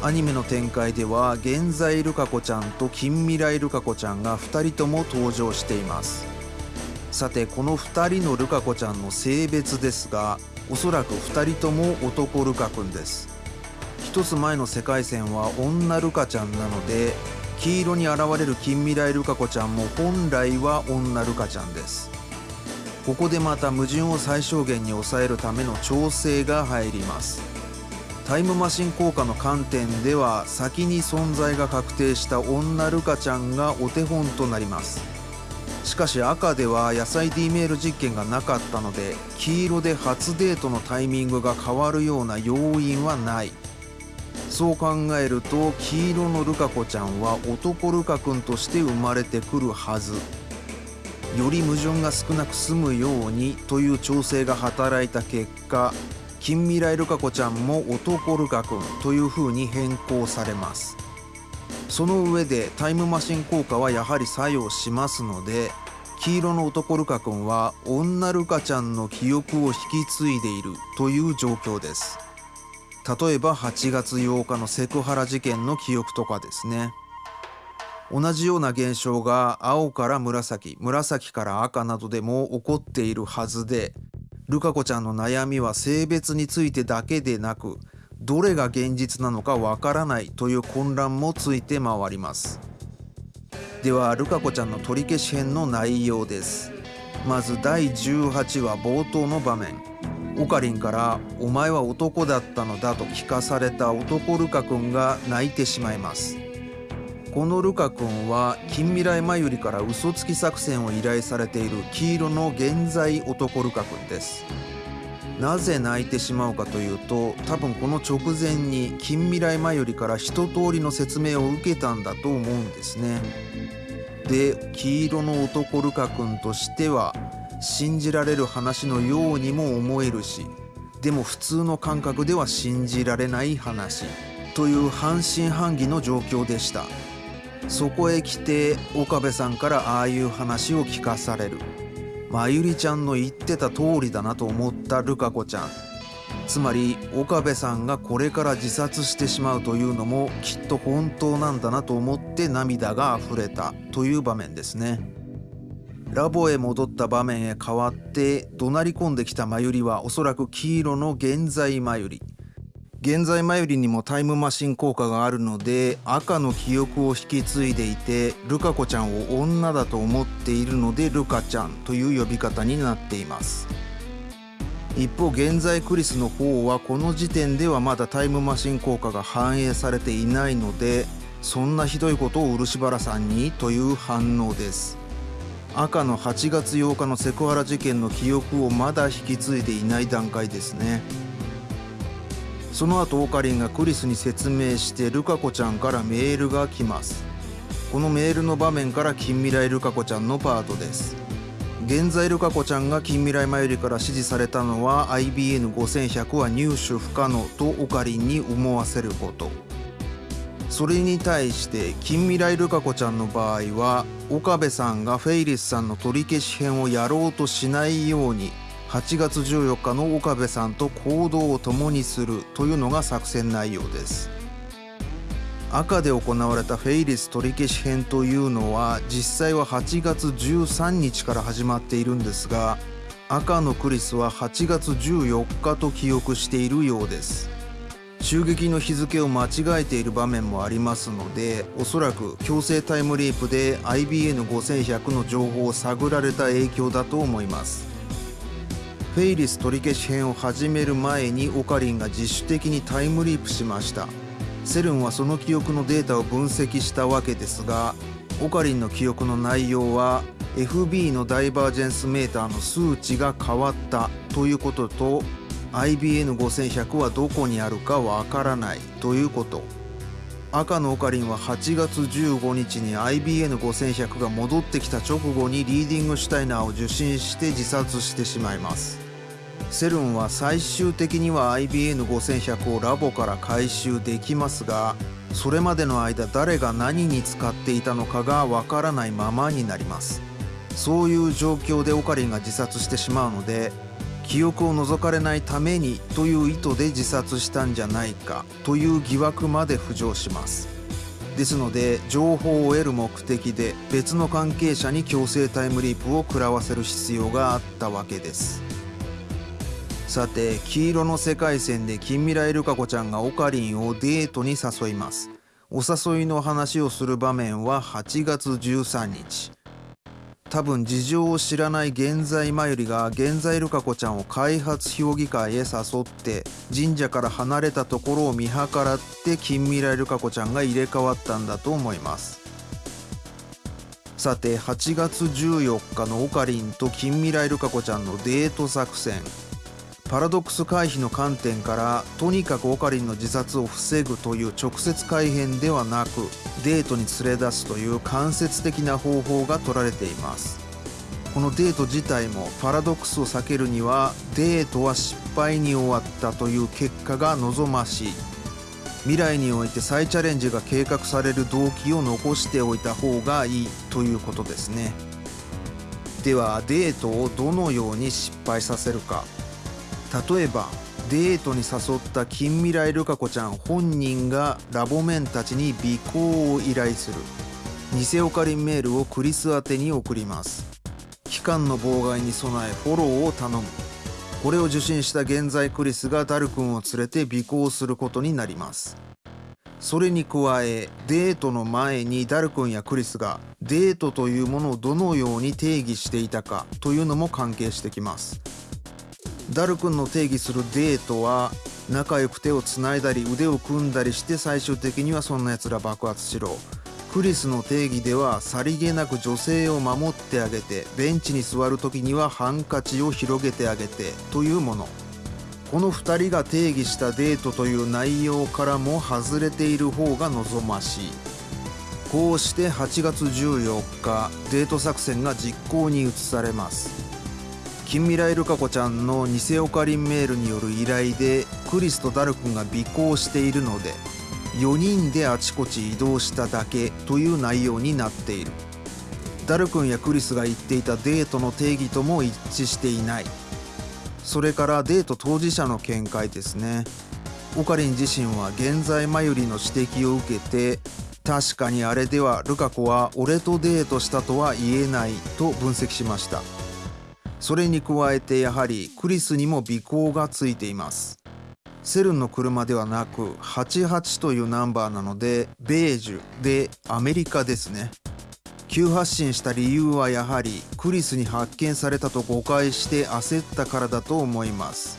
アニメの展開では現在ルカ子ちゃんと近未来ルカ子ちゃんが2人とも登場しています。さてこの2人のルカ子ちゃんの性別ですがおそらく2人とも男ルカくんです。一つ前の世界線は女ルカちゃんなので黄色に現れる近未来ルカ子ちゃんも本来は女ルカちゃんです。ここでまた矛盾を最小限に抑えるための調整が入ります。タイムマシン効果の観点では先に存在が確定した女ルカちゃんがお手本となります。しかし赤では野菜 D メール実験がなかったので黄色で初デートのタイミングが変わるような要因はない。そう考えると黄色のルカ子ちゃんは男ルカ君として生まれてくるはず。より矛盾が少なく済むようにという調整が働いた結果近未来ルカ子ちゃんも男ルカ君という風に変更されます。その上でタイムマシン効果はやはり作用しますので黄色の男ルカ君は女ルカちゃんの記憶を引き継いでいるという状況です。例えば8月8日のセクハラ事件の記憶とかですね。同じような現象が青から紫紫から赤などでも起こっているはずでルカ子ちゃんの悩みは性別についてだけでなくどれが現実なのかわからないという混乱もついて回ります。ではルカ子ちゃんの取り消し編の内容です。まず第18話冒頭の場面。オカリンから「お前は男だったのだ」と聞かされた男ルカ君が泣いてしまいます。このルカ君は近未来前よりから嘘つき作戦を依頼されている黄色の現在男ルカ君です。なぜ泣いてしまうかというと多分この直前に近未来前よりから一通りの説明を受けたんだと思うんですね。で黄色の男ルカ君としては信じられる話のようにも思えるしでも普通の感覚では信じられない話という半信半疑の状況でした。そこへ来て岡部さんからああいう話を聞かされる。まゆりちゃんの言ってた通りだなと思ったルカ子ちゃん。つまり岡部さんがこれから自殺してしまうというのもきっと本当なんだなと思って涙が溢れたという場面ですね。ラボへ戻った場面へ変わって怒鳴り込んできたまゆりはおそらく黄色の現在まゆり現在マユリにもタイムマシン効果があるので赤の記憶を引き継いでいてルカ子ちゃんを女だと思っているのでルカちゃんという呼び方になっています。一方現在クリスの方はこの時点ではまだタイムマシン効果が反映されていないのでそんなひどいことを漆原さんにという反応です。赤の8月8日のセクハラ事件の記憶をまだ引き継いでいない段階ですね。その後オカリンがクリスに説明してルカ子ちゃんからメールが来ます。このメールの場面から近未来ルカ子ちゃんのパートです。現在ルカ子ちゃんが近未来マユリから指示されたのは IBN5100 は入手不可能とオカリンに思わせること。それに対して近未来ルカ子ちゃんの場合は岡部さんがフェイリスさんの取り消し編をやろうとしないように8月14日の岡部さんと行動を共にするというのが作戦内容です。赤で行われたフェイリス取り消し編というのは実際は8月13日から始まっているんですが赤のクリスは8月14日と記憶しているようです。襲撃の日付を間違えている場面もありますのでおそらく強制タイムリープで IBN5100 の情報を探られた影響だと思います。フェイリス取り消し編を始める前にオカリンが自主的にタイムリープしました。セルンはその記憶のデータを分析したわけですがオカリンの記憶の内容は FB のダイバージェンスメーターの数値が変わったということと IBN5100 はどこにあるかわからないということ。赤のオカリンは8月15日に IBN5100 が戻ってきた直後にリーディングシュタイナーを受信して自殺してしまいます。セルンは最終的には IBN5100 をラボから回収できますがそれまでの間誰が何に使っていたのかがわからないままになります。そういう状況でオカリンが自殺してしまうので記憶を除かれないためにという意図で自殺したんじゃないかという疑惑まで浮上します。ですので情報を得る目的で別の関係者に強制タイムリープを食らわせる必要があったわけです。さて黄色の世界線で近未来ルカ子ちゃんがオカリンをデートに誘います。お誘いの話をする場面は8月13日。多分事情を知らない現在まゆりが現在ルカ子ちゃんを開発評議会へ誘って神社から離れたところを見計らって近未来ルカ子ちゃんが入れ替わったんだと思います。さて8月14日のオカリンと近未来ルカ子ちゃんのデート作戦。パラドックス回避の観点からとにかくオカリンの自殺を防ぐという直接改変ではなくデートに連れ出すという間接的な方法が取られています。このデート自体もパラドックスを避けるにはデートは失敗に終わったという結果が望ましい。未来において再チャレンジが計画される動機を残しておいた方がいいということですね。ではデートをどのように失敗させるか。例えばデートに誘った近未来ルカ子ちゃん本人がラボメンたちに尾行を依頼する。偽オカリンメールをクリス宛てに送ります。期間の妨害に備えフォローを頼む。これを受信した現在クリスがダル君を連れて尾行することになります。それに加えデートの前にダル君やクリスがデートというものをどのように定義していたかというのも関係してきます。ダル君の定義するデートは仲良く手をつないだり腕を組んだりして最終的にはそんな奴ら爆発しろ。クリスの定義ではさりげなく女性を守ってあげてベンチに座る時にはハンカチを広げてあげてというもの。この2人が定義したデートという内容からも外れている方が望ましい。こうして8月14日デート作戦が実行に移されます。近未来ルカ子ちゃんの偽オカリンメールによる依頼でクリスとダル君が尾行しているので4人であちこち移動しただけという内容になっている。ダル君やクリスが言っていたデートの定義とも一致していない。それからデート当事者の見解ですね。オカリン自身は現在マユリの指摘を受けて確かにあれではルカ子は俺とデートしたとは言えないと分析しました。それに加えてやはりクリスにも尾行がついています。セルンの車ではなく88というナンバーなのでベージュでアメリカですね。急発進した理由はやはりクリスに発見されたと誤解して焦ったからだと思います。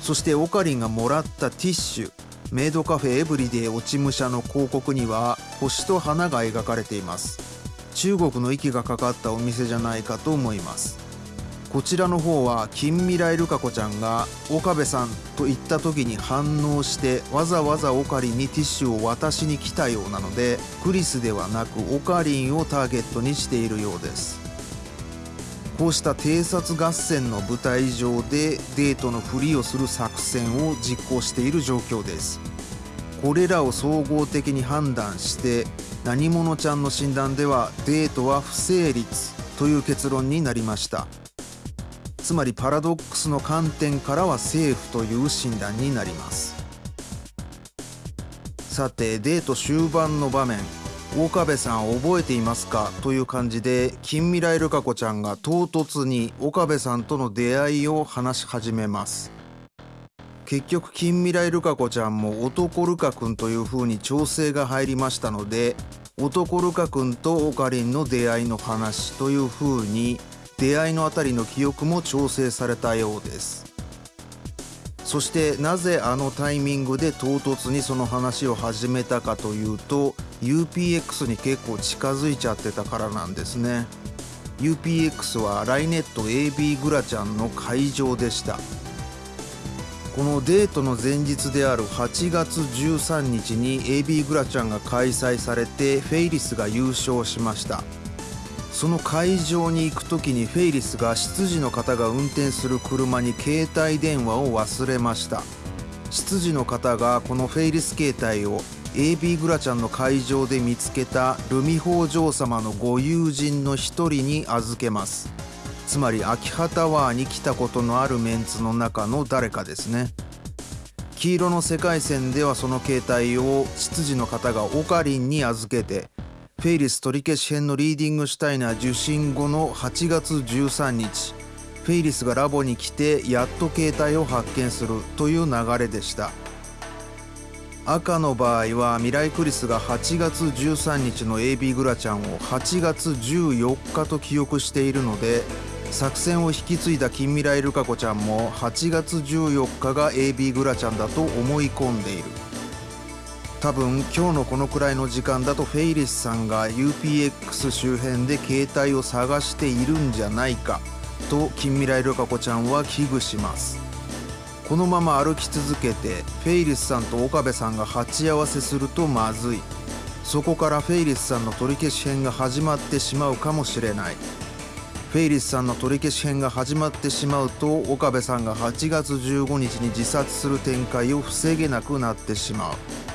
そしてオカリンがもらったティッシュメイドカフェエブリデイ落ち武者の広告には星と花が描かれています。中国の息がかかったお店じゃないかと思います。こちらの方は近未来ルカ子ちゃんが岡部さんと言った時に反応してわざわざオカリンにティッシュを渡しに来たようなのでクリスではなくオカリンをターゲットにしているようです。こうした偵察合戦の舞台上でデートのふりをする作戦を実行している状況です。これらを総合的に判断して何者ちゃんの診断ではデートは不成立という結論になりました。つまりパラドックスの観点からはセーフという診断になります。さてデート終盤の場面。岡部さん覚えていますか？という感じで近未来ルカ子ちゃんが唐突に岡部さんとの出会いを話し始めます。結局近未来ルカ子ちゃんも男ルカ君という風に調整が入りましたので男ルカ君とオカリンの出会いの話という風に出会いのあたりの記憶も調整されたようです。そしてなぜあのタイミングで唐突にその話を始めたかというと UPX に結構近づいちゃってたからなんですね。UPX はライネット AB グラちゃんの会場でした。このデートの前日である8月13日に AB グラちゃんが開催されてフェイリスが優勝しました。その会場に行く時にフェイリスが執事の方が運転する車に携帯電話を忘れました。執事の方がこのフェイリス携帯を AB グラちゃんの会場で見つけたルミ法嬢様のご友人の一人に預けます。つまり秋葉タワーに来たことのあるメンツの中の誰かですね。黄色の世界線ではその携帯を執事の方がオカリンに預けてフェイリス取り消し編のリーディングシュタイナー受信後の8月13日。フェイリスがラボに来てやっと携帯を発見するという流れでした。赤の場合はミライクリスが8月13日の AB グラちゃんを8月14日と記憶しているので作戦を引き継いだ近未来ルカ子ちゃんも8月14日が AB グラちゃんだと思い込んでいる。多分今日のこのくらいの時間だとフェイリスさんが UPX 周辺で携帯を探しているんじゃないかと近未来ルカ子ちゃんは危惧します。このまま歩き続けてフェイリスさんと岡部さんが鉢合わせするとまずい。そこからフェイリスさんの取り消し編が始まってしまうかもしれない。フェイリスさんの取り消し編が始まってしまうと岡部さんが8月15日に自殺する展開を防げなくなってしまう。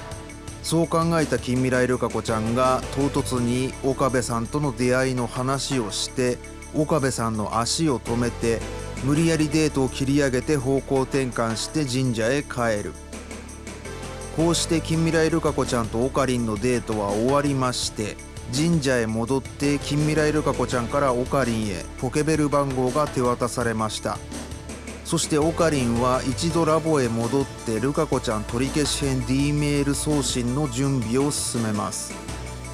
そう考えた近未来ルカ子ちゃんが唐突に岡部さんとの出会いの話をして岡部さんの足を止めて無理やりデートを切り上げて方向転換して神社へ帰る。こうして近未来ルカ子ちゃんとオカリンのデートは終わりまして神社へ戻って近未来ルカ子ちゃんからオカリンへポケベル番号が手渡されました。そしてオカリンは一度ラボへ戻ってルカ子ちゃん取り消し編 D メール送信の準備を進めます。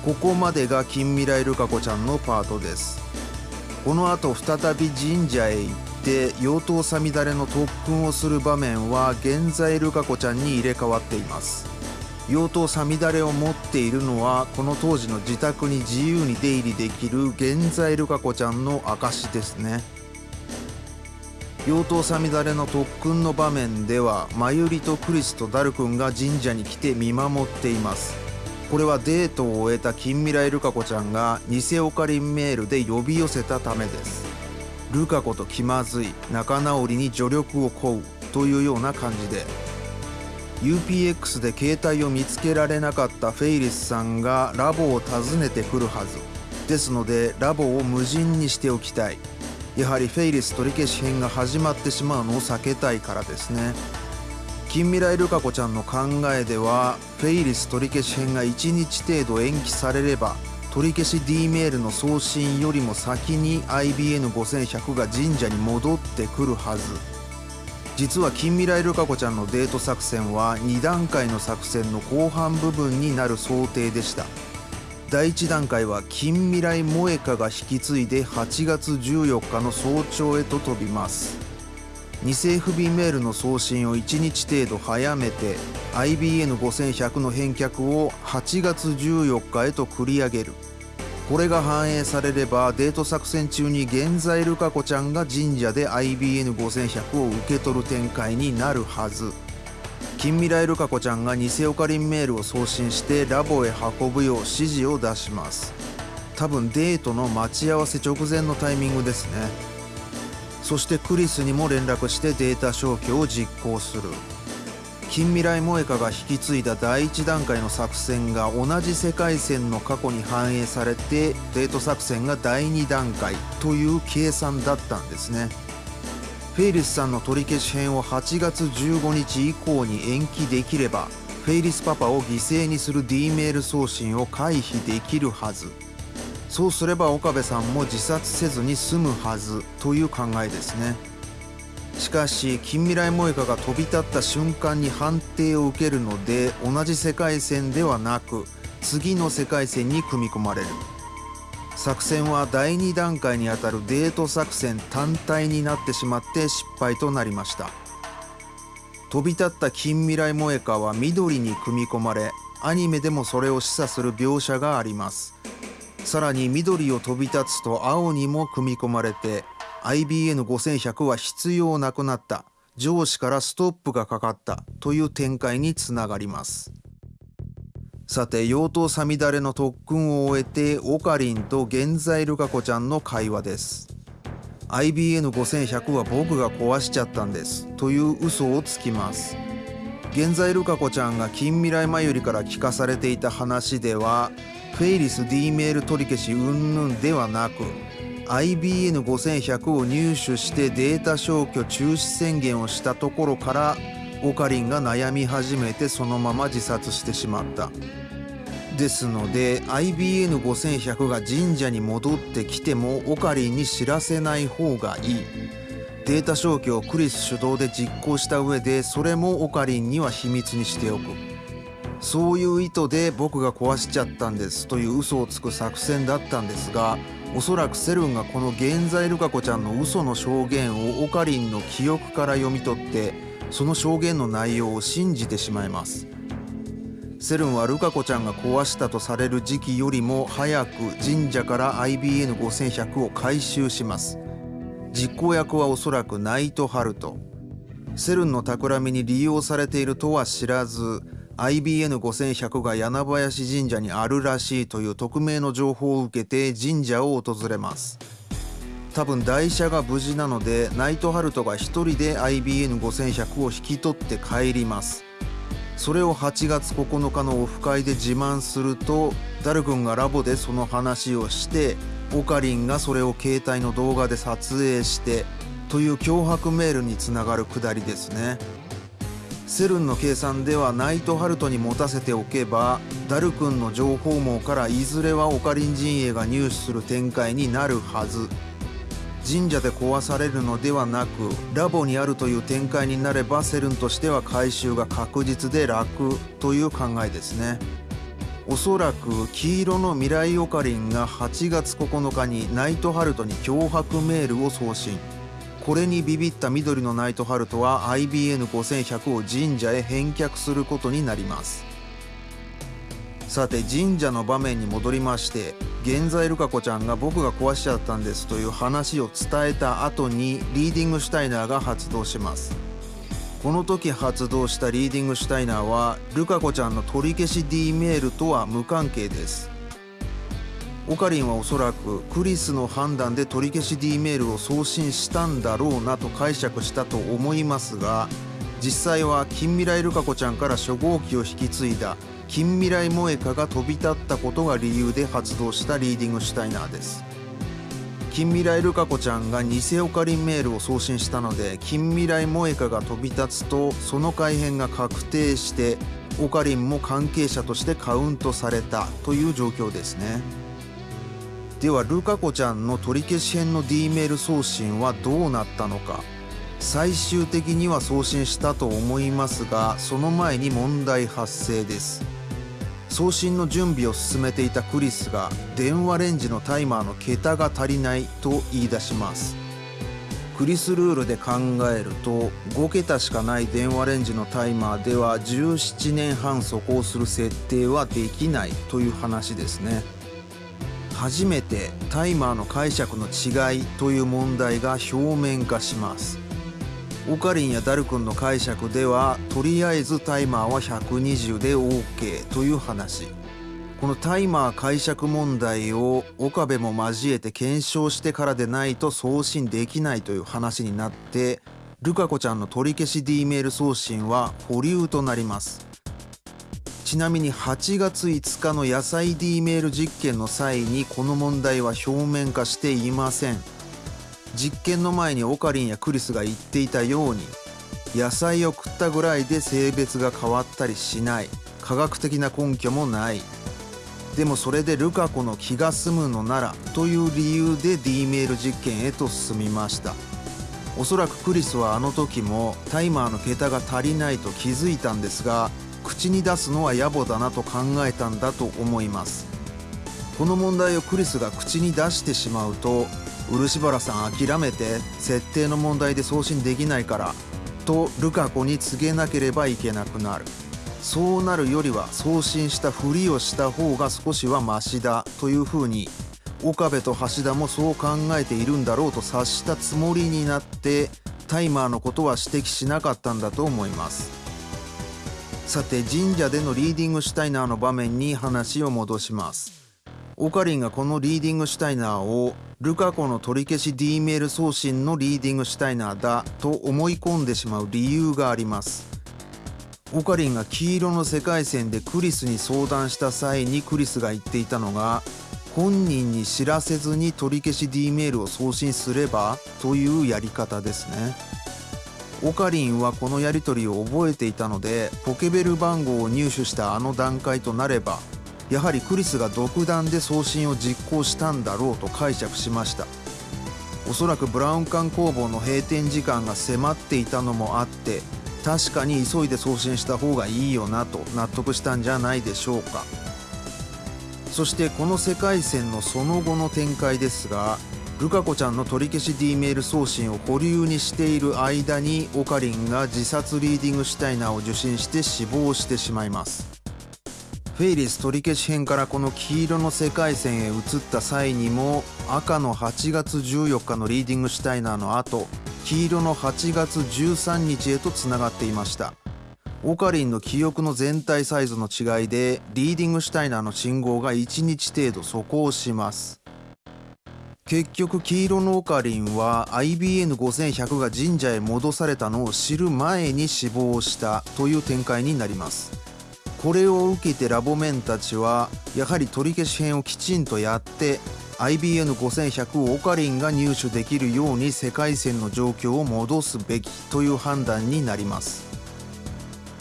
ここまでが近未来ルカ子ちゃんのパートです。この後再び神社へ行って妖刀さみだれの特訓をする場面は現在ルカ子ちゃんに入れ替わっています。妖刀さみだれを持っているのはこの当時の自宅に自由に出入りできる現在ルカ子ちゃんの証ですね。妖刀さみだれの特訓の場面ではマユリとクリスとダル君が神社に来て見守っています。これはデートを終えた近未来ルカ子ちゃんが偽オカリンメールで呼び寄せたためです。ルカ子と気まずい仲直りに助力を請うというような感じで。UPX で携帯を見つけられなかったフェイリスさんがラボを訪ねてくるはず。ですのでラボを無人にしておきたい。やはりフェイリス取り消し編が始まってしまうのを避けたいからですね。近未来ルカ子ちゃんの考えではフェイリス取り消し編が1日程度延期されれば取り消し D メールの送信よりも先に IBN5100 が神社に戻ってくるはず。実は近未来ルカ子ちゃんのデート作戦は2段階の作戦の後半部分になる想定でした。第1段階は近未来萌歌が引き継いで8月14日の早朝へと飛びます。偽 FB メールの送信を1日程度早めて IBN5100 の返却を8月14日へと繰り上げる。これが反映されればデート作戦中に現在ルカ子ちゃんが神社で IBN5100 を受け取る展開になるはず。近未来ルカ子ちゃんが偽オカリンメールを送信してラボへ運ぶよう指示を出します。多分デートの待ち合わせ直前のタイミングですね。そしてクリスにも連絡してデータ消去を実行する。近未来萌歌が引き継いだ第1段階の作戦が同じ世界線の過去に反映されてデート作戦が第2段階という計算だったんですね。フェイリスさんの取り消し編を8月15日以降に延期できればフェイリスパパを犠牲にする D メール送信を回避できるはず。そうすれば岡部さんも自殺せずに済むはずという考えですね。しかし近未来萌歌が飛び立った瞬間に判定を受けるので同じ世界線ではなく次の世界線に組み込まれる。作戦は第2段階にあたるデート作戦単体になってしまって失敗となりました。飛び立った近未来萌歌は緑に組み込まれアニメでもそれを示唆する描写があります。さらに緑を飛び立つと青にも組み込まれて IBN5100 は必要なくなった。上司からストップがかかったという展開につながります。さて妖刀さみだれの特訓を終えてオカリンと現在ルカ子ちゃんの会話です。IBN5100 は僕が壊しちゃったんです。という嘘をつきます。現在ルカ子ちゃんが近未来前よりから聞かされていた話ではフェイリス D メール取り消し云々ではなく IBN5100 を入手してデータ消去中止宣言をしたところからオカリンが悩み始めてそのまま自殺してしまった。ですので IBN5100 が神社に戻ってきてもオカリンに知らせない方がいい。データ消去をクリス主導で実行した上でそれもオカリンには秘密にしておく。そういう意図で僕が壊しちゃったんですという嘘をつく作戦だったんですがおそらくセルンがこの現在ルカ子ちゃんの嘘の証言をオカリンの記憶から読み取ってその証言の内容を信じてしまいます。セルンはルカ子ちゃんが壊したとされる時期よりも早く神社から IBN5100 を回収します。実行役はおそらくナイトハルト。セルンの企みに利用されているとは知らず IBN5100 が柳林神社にあるらしいという匿名の情報を受けて神社を訪れます。多分台車が無事なのでナイトハルトが1人で IBN5100 を引き取って帰ります。それを8月9日のオフ会で自慢するとダル君がラボでその話をしてオカリンがそれを携帯の動画で撮影してという脅迫メールにつながるくだりですね。セルンの計算ではナイトハルトに持たせておけばダル君の情報網からいずれはオカリン陣営が入手する展開になるはず。神社で壊されるのではなくラボにあるという展開になればセルンとしては回収が確実で楽という考えですね。おそらく黄色の未来オカリンが8月9日にナイトハルトに脅迫メールを送信。これにビビった緑のナイトハルトは IBN5100 を神社へ返却することになります。さて神社の場面に戻りまして現在ルカ子ちゃんが僕が壊しちゃったんですという話を伝えた後にリーディングシュタイナーが発動します。この時発動したリーディングシュタイナーはルカ子ちゃんの取り消し D メールとは無関係です。オカリンはおそらくクリスの判断で取り消し D メールを送信したんだろうなと解釈したと思いますが実際は近未来ルカ子ちゃんから初号機を引き継いだ近未来萌歌が飛び立ったことが理由で発動したリーディングシュタイナーです。近未来ルカ子ちゃんが偽オカリンメールを送信したので近未来萌歌が飛び立つとその改変が確定してオカリンも関係者としてカウントされたという状況ですね。ではルカ子ちゃんの取り消し編の D メール送信はどうなったのか。最終的には送信したと思いますがその前に問題発生です。送信の準備を進めていたクリスが電話レンジのタイマーの桁が足りないと言い出します。クリスルールで考えると5桁しかない電話レンジのタイマーでは17年半速行する設定はできないという話ですね。初めてタイマーの解釈の違いという問題が表面化します。オカリンやダル君の解釈ではとりあえずタイマーは120で OK という話。このタイマー解釈問題を岡部も交えて検証してからでないと送信できないという話になってルカ子ちゃんの取り消し D メール送信は保留となります。ちなみに8月5日の野菜 D メール実験の際にこの問題は表面化していません。実験の前にオカリンやクリスが言っていたように野菜を食ったぐらいで性別が変わったりしない科学的な根拠もない。でもそれでルカ子の気が済むのならという理由で D メール実験へと進みました。おそらくクリスはあの時もタイマーの桁が足りないと気づいたんですが口に出すのは野暮だなと考えたんだと思います。この問題をクリスが口に出してしまうと漆原さん諦めて設定の問題で送信できないからとルカ子に告げなければいけなくなる。そうなるよりは送信したふりをした方が少しはマシだというふうに岡部と橋田もそう考えているんだろうと察したつもりになってタイマーのことは指摘しなかったんだと思います。さて神社でのリーディングシュタイナーの場面に話を戻します。オカリンがこのリーディングシュタイナーをルカ子の取り消し D メール送信のリーディングシュタイナーだと思い込んでしまう理由があります。オカリンが黄色の世界線でクリスに相談した際にクリスが言っていたのが本人に知らせずに取り消し D メールを送信すればというやり方ですね。オカリンはこのやり取りを覚えていたのでポケベル番号を入手したあの段階となればやはりクリスが独断で送信を実行したんだろうと解釈しました。おそらくブラウン管工房の閉店時間が迫っていたのもあって確かに急いで送信した方がいいよなと納得したんじゃないでしょうか。そしてこの世界線のその後の展開ですがルカ子ちゃんの取り消し D メール送信を保留にしている間にオカリンが自殺リーディングシュタイナーを受信して死亡してしまいます。フェイリス取り消し編からこの黄色の世界線へ移った際にも赤の8月14日のリーディングシュタイナーの後黄色の8月13日へとつながっていました。オカリンの記憶の全体サイズの違いでリーディングシュタイナーの信号が1日程度速行します。結局黄色のオカリンは IBN5100 が神社へ戻されたのを知る前に死亡したという展開になります。これを受けてラボメンたちはやはり取り消し編をきちんとやって IBN5100 をオカリンが入手できるように世界線の状況を戻すべきという判断になります。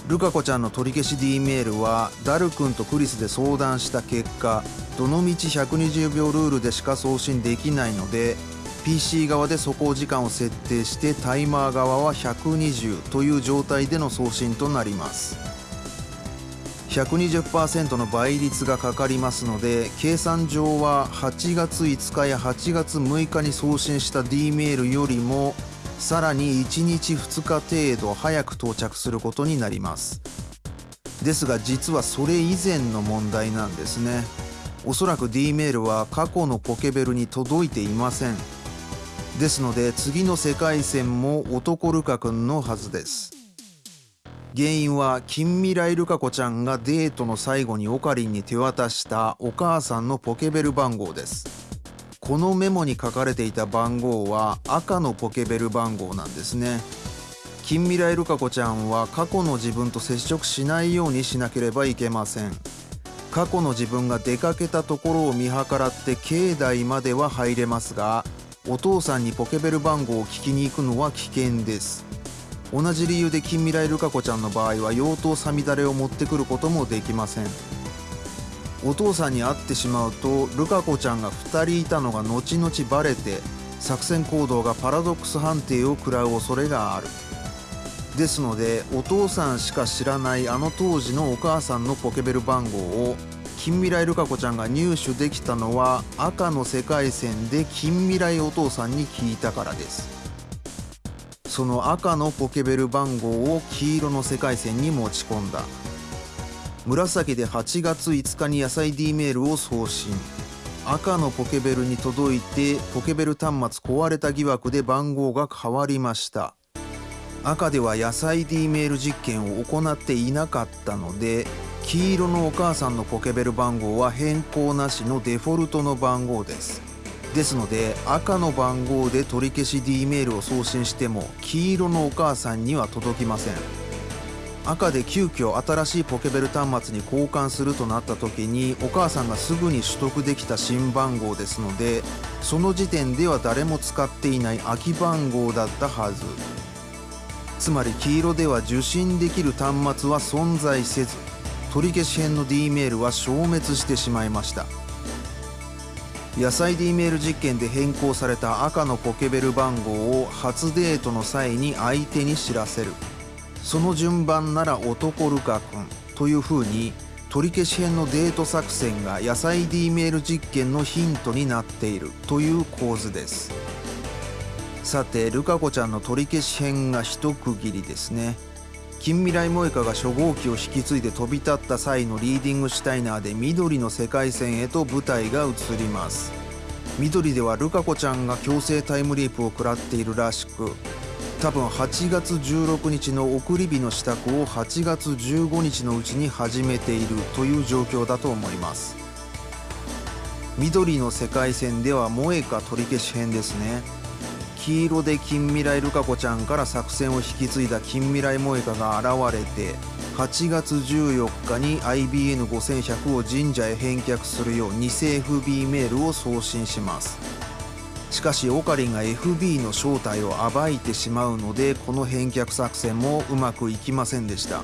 ルカ子ちゃんの取り消し D メールはダル君とクリスで相談した結果どのみち120秒ルールでしか送信できないので PC 側で走行時間を設定してタイマー側は120という状態での送信となります。120%の倍率がかかりますので計算上は8月5日や8月6日に送信した D メールよりもさらに1日2日程度早く到着することになります。ですが実はそれ以前の問題なんですね。おそらく D メールは過去のポケベルに届いていません。ですので次の世界線も男ルカ君のはずです。原因は近未来ルカ子ちゃんがデートの最後にオカリンに手渡したお母さんのポケベル番号です。このメモに書かれていた番号は赤のポケベル番号なんですね。近未来ルカ子ちゃんは過去の自分と接触しないようにしなければいけません。過去の自分が出かけたところを見計らって境内までは入れますがお父さんにポケベル番号を聞きに行くのは危険です。同じ理由で近未来ルカ子ちゃんの場合は妖刀さみだれを持ってくることもできません。お父さんに会ってしまうとルカ子ちゃんが2人いたのが後々バレて作戦行動がパラドックス判定を食らう恐れがある。ですのでお父さんしか知らないあの当時のお母さんのポケベル番号を近未来ルカ子ちゃんが入手できたのは赤の世界線で近未来お父さんに聞いたからです。その赤のポケベル番号を黄色の世界線に持ち込んだ。紫で8月5日に野菜 D メールを送信。赤のポケベルに届いてポケベル端末壊れた疑惑で番号が変わりました。赤では野菜 D メール実験を行っていなかったので黄色のお母さんのポケベル番号は変更なしのデフォルトの番号です。ですので赤の番号で取り消し D メールを送信しても黄色のお母さんには届きません。赤で急遽新しいポケベル端末に交換するとなった時にお母さんがすぐに取得できた新番号ですのでその時点では誰も使っていない空き番号だったはず。つまり黄色では受信できる端末は存在せず取り消し編の D メールは消滅してしまいました。野菜 D メール実験で変更された赤のポケベル番号を初デートの際に相手に知らせる。その順番なら男ルカ君。というふうに取り消し編のデート作戦が野菜 D メール実験のヒントになっている。という構図です。さてルカ子ちゃんの取り消し編が一区切りですね。近未来萌歌が初号機を引き継いで飛び立った際のリーディングシュタイナーで緑の世界線へと舞台が移ります。緑ではルカ子ちゃんが強制タイムリープを食らっているらしく多分8月16日の送り火の支度を8月15日のうちに始めているという状況だと思います。緑の世界線では萌歌取り消し編ですね。黄色で近未来ルカ子ちゃんから作戦を引き継いだ近未来萌歌が現れて8月14日に IBN5100 を神社へ返却するよう偽 FB メールを送信します。しかしオカリンが FB の正体を暴いてしまうのでこの返却作戦もうまくいきませんでした。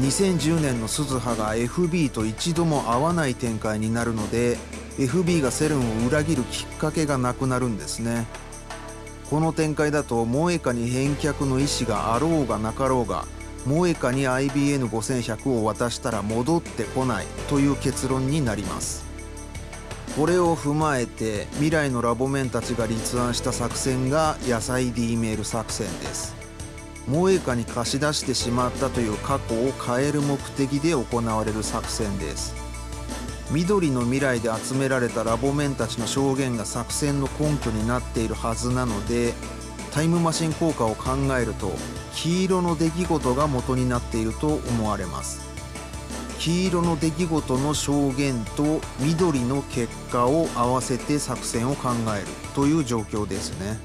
2010年の鈴葉が FB と一度も会わない展開になるので FB がセルンを裏切るきっかけがなくなるんですね。この展開だと萌歌に返却の意思があろうがなかろうが萌歌に IBN5100 を渡したら戻ってこないという結論になります。これを踏まえて未来のラボメンたちが立案した作戦が野菜 D メール作戦です。萌歌に貸し出してしまったという過去を変える目的で行われる作戦です。緑の未来で集められたラボメンたちの証言が作戦の根拠になっているはずなのでタイムマシン効果を考えると黄色の出来事が元になっていると思われます。黄色の出来事の証言と緑の結果を合わせて作戦を考えるという状況ですね。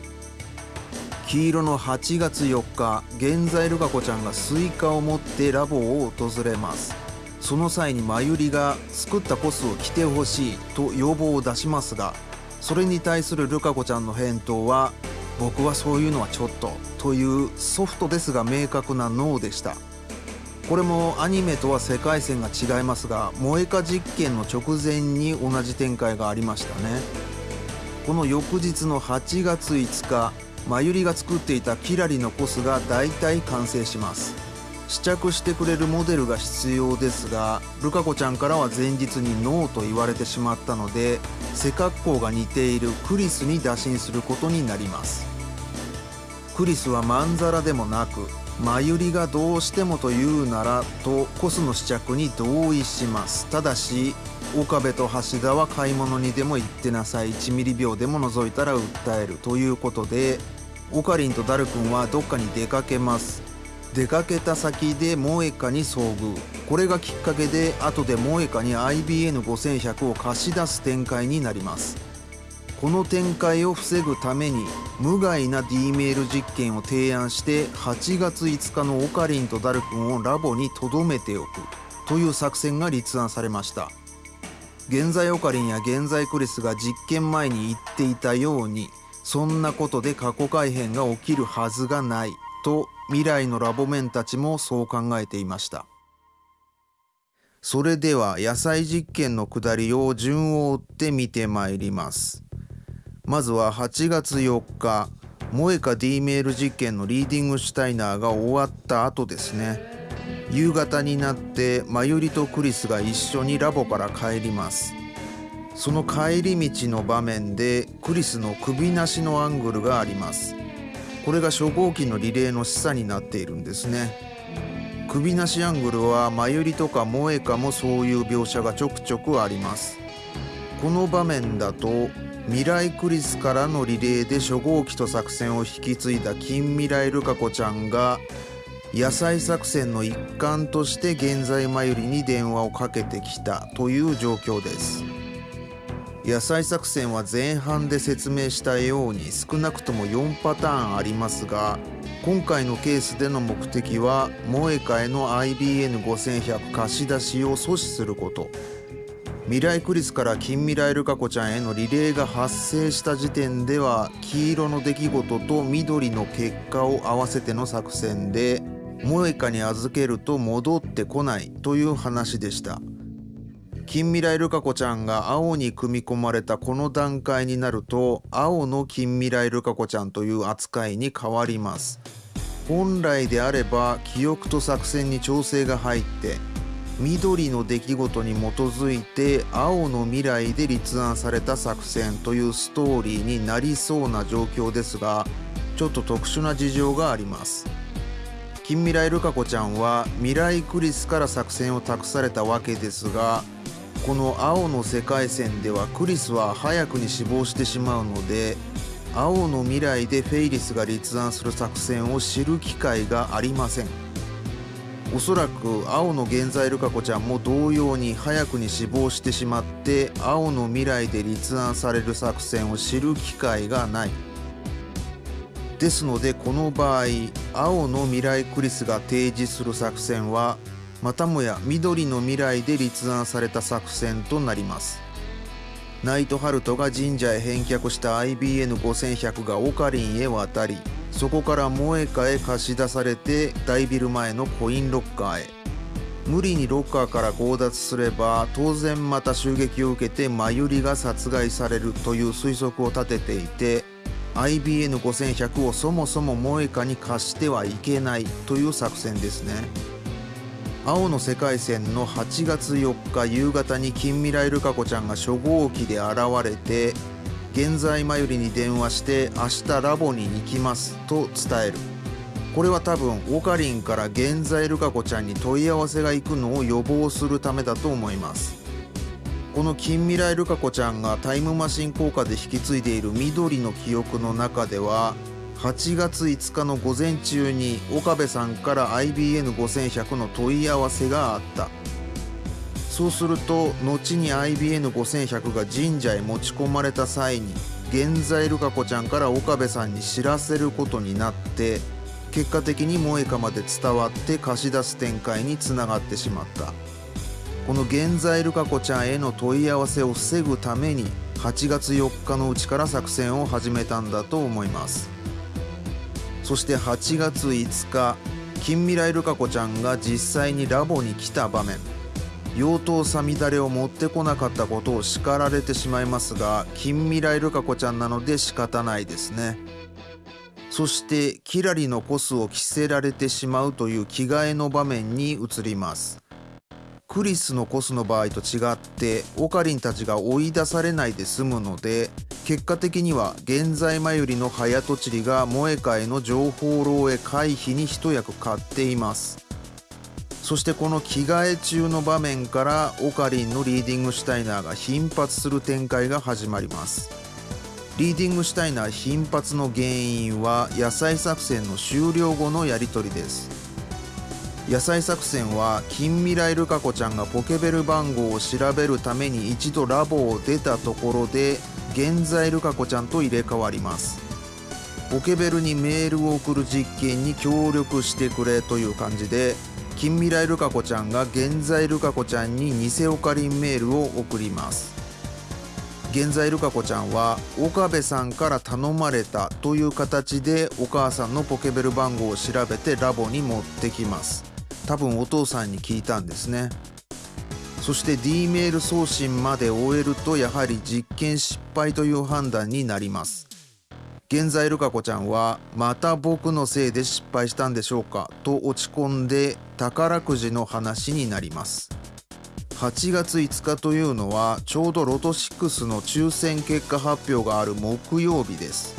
黄色の8月4日現在ルカ子ちゃんがスイカを持ってラボを訪れます。その際に真由里が作ったコスを着てほしいと要望を出しますがそれに対するルカ子ちゃんの返答は僕はそういうのはちょっとというソフトですが明確なノーでした。これもアニメとは世界線が違いますが萌えか実験の直前に同じ展開がありましたね。この翌日の8月5日真由里が作っていたキラリのコスが大体完成します。試着してくれるモデルが必要ですがルカ子ちゃんからは前日にノーと言われてしまったので背格好が似ているクリスに打診することになります。クリスはまんざらでもなくマユリがどうしてもと言うならとコスの試着に同意します。ただし岡部と橋田は買い物にでも行ってなさい。1ミリ秒でも覗いたら訴えるということでオカリンとダル君はどっかに出かけます。出かけた先でモエカに遭遇。これがきっかけで後でモエカに IBN5100 を貸し出す展開になります。この展開を防ぐために無害な D メール実験を提案して8月5日のオカリンとダル君をラボに留めておく。という作戦が立案されました。現在オカリンや現在クリスが実験前に言っていたようにそんなことで過去改変が起きるはずがない。と未来のラボメンたちもそう考えていました。それでは野菜実験のくだりを順を追って見てまいります。まずは8月4日モエカ D メール実験のリーディングシュタイナーが終わった後ですね。夕方になってマユリとクリスが一緒にラボから帰ります。その帰り道の場面でクリスの首なしのアングルがあります。これが初号機のリレーの示唆になっているんですね。首なしアングルはマユリとかモエカもそういう描写がちょくちょくあります。この場面だと未来クリスからのリレーで初号機と作戦を引き継いだ近未来ルカ子ちゃんが野菜作戦の一環として現在マユリに電話をかけてきたという状況です。野菜作戦は前半で説明したように少なくとも4パターンありますが今回のケースでの目的は萌えかへの IBN5100 貸し出しを阻止すること。未来クリスから近未来ルカ子ちゃんへのリレーが発生した時点では黄色の出来事と緑の結果を合わせての作戦で萌えかに預けると戻ってこないという話でした。近未来ルカ子ちゃんが青に組み込まれたこの段階になると青の近未来ルカ子ちゃんという扱いに変わります。本来であれば記憶と作戦に調整が入って緑の出来事に基づいて青の未来で立案された作戦というストーリーになりそうな状況ですがちょっと特殊な事情があります。近未来ルカ子ちゃんは未来クリスから作戦を託されたわけですがこの青の世界線ではクリスは早くに死亡してしまうので青の未来でフェイリスが立案する作戦を知る機会がありません。おそらく青の現在ルカ子ちゃんも同様に早くに死亡してしまって青の未来で立案される作戦を知る機会がない。ですのでこの場合青の未来クリスが提示する作戦はまたもや緑の未来で立案された作戦となります。ナイトハルトが神社へ返却した IBN5100 がオカリンへ渡りそこから萌えかへ貸し出されて大ビル前のコインロッカーへ。無理にロッカーから強奪すれば当然また襲撃を受けてマユリが殺害されるという推測を立てていて IBN5100 をそもそも萌えかに貸してはいけないという作戦ですね。青の世界線の8月4日夕方に近未来ルカ子ちゃんが初号機で現れて現在前よりに電話して明日ラボに行きますと伝える。これは多分オカリンから現在ルカ子ちゃんに問い合わせが行くのを予防するためだと思います。この近未来ルカ子ちゃんがタイムマシン効果で引き継いでいる緑の記憶の中では8月5日の午前中に岡部さんから IBN5100 の問い合わせがあった。そうすると後に IBN5100 が神社へ持ち込まれた際に現在ルカ子ちゃんから岡部さんに知らせることになって結果的に萌歌まで伝わって貸し出す展開につながってしまった。この現在ルカ子ちゃんへの問い合わせを防ぐために8月4日のうちから作戦を始めたんだと思います。そして8月5日近未来ルカ子ちゃんが実際にラボに来た場面。妖刀さみだれを持ってこなかったことを叱られてしまいますが近未来ルカ子ちゃんなので仕方ないですね。そしてキラリのコスを着せられてしまうという着替えの場面に移ります。クリスのコスの場合と違ってオカリンたちが追い出されないで済むので結果的には現在前よりの早とちりが萌え会の情報漏洩回避に一役買っています。そしてこの着替え中の場面からオカリンのリーディングシュタイナーが頻発する展開が始まります。リーディングシュタイナー頻発の原因は野菜作戦の終了後のやり取りです。野菜作戦は近未来ルカ子ちゃんがポケベル番号を調べるために一度ラボを出たところで現在ルカ子ちゃんと入れ替わります。ポケベルにメールを送る実験に協力してくれという感じで近未来ルカ子ちゃんが現在ルカ子ちゃんに偽オカリンメールを送ります。現在ルカ子ちゃんは岡部さんから頼まれたという形でお母さんのポケベル番号を調べてラボに持ってきます。多分お父さんに聞いたんですね。そして D メール送信まで終えるとやはり実験失敗という判断になります。現在ルカ子ちゃんはまた僕のせいで失敗したんでしょうか？と落ち込んで宝くじの話になります。8月5日というのはちょうどロト6の抽選結果発表がある木曜日です。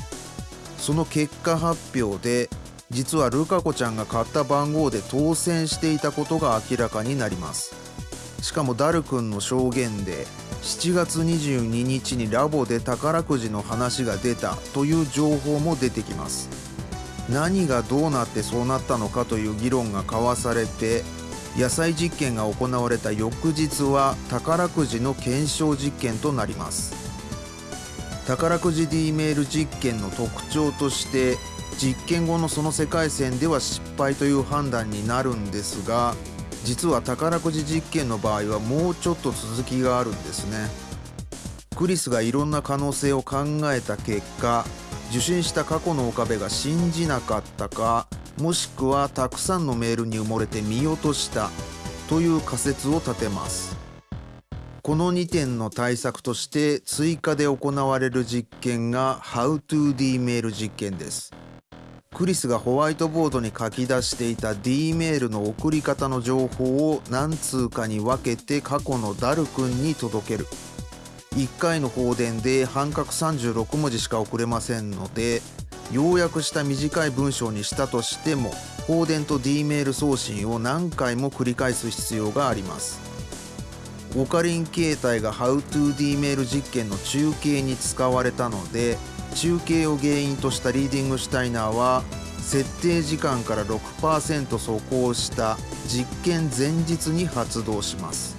その結果発表で実はルカ子ちゃんが買った番号で当選していたことが明らかになります。しかもダル君の証言で7月22日にラボで宝くじの話が出たという情報も出てきます。何がどうなってそうなったのかという議論が交わされて野菜実験が行われた翌日は宝くじの検証実験となります。宝くじ D メール実験の特徴として実験後のその世界線では失敗という判断になるんですが実は宝くじ実験の場合はもうちょっと続きがあるんですね。クリスがいろんな可能性を考えた結果受信した過去の岡部が信じなかったかもしくはたくさんのメールに埋もれて見落としたという仮説を立てます。この2点の対策として追加で行われる実験が HowToD メール実験です。クリスがホワイトボードに書き出していた D メールの送り方の情報を何通かに分けて過去のダル君に届ける。1回の放電で半角36文字しか送れませんので要約した短い文章にしたとしても放電と D メール送信を何回も繰り返す必要があります。オカリン形態が HowToD メール実験の中継に使われたので中継を原因としたリーディングシュタイナーは設定時間から6%走行した実験前日に発動します。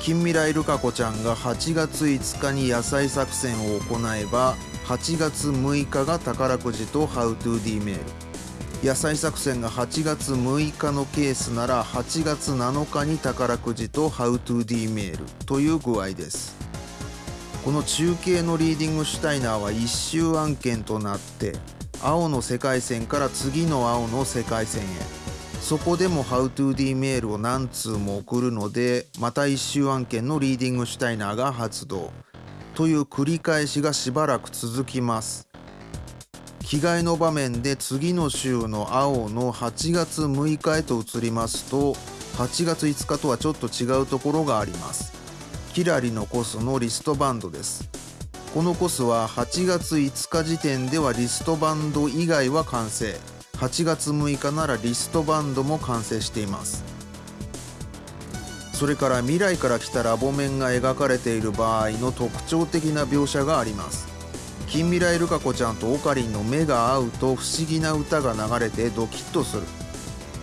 近未来ルカ子ちゃんが8月5日に野菜作戦を行えば8月6日が宝くじと HowToD メール。野菜作戦が8月6日のケースなら8月7日に宝くじと HowToD メールという具合です。この中継のリーディングシュタイナーは一周案件となって青の世界線から次の青の世界線へ。そこでも HowToD メールを何通も送るのでまた一周案件のリーディングシュタイナーが発動。という繰り返しがしばらく続きます。着替えの場面で次の週の青の8月6日へと移りますと8月5日とはちょっと違うところがあります。キラリのコスのリストバンドです。このコスは8月5日時点ではリストバンド以外は完成。8月6日ならリストバンドも完成しています。それから未来から来たラボ面が描かれている場合の特徴的な描写があります。近未来ルカ子ちゃんとオカリンの目が合うと不思議な歌が流れてドキッとする。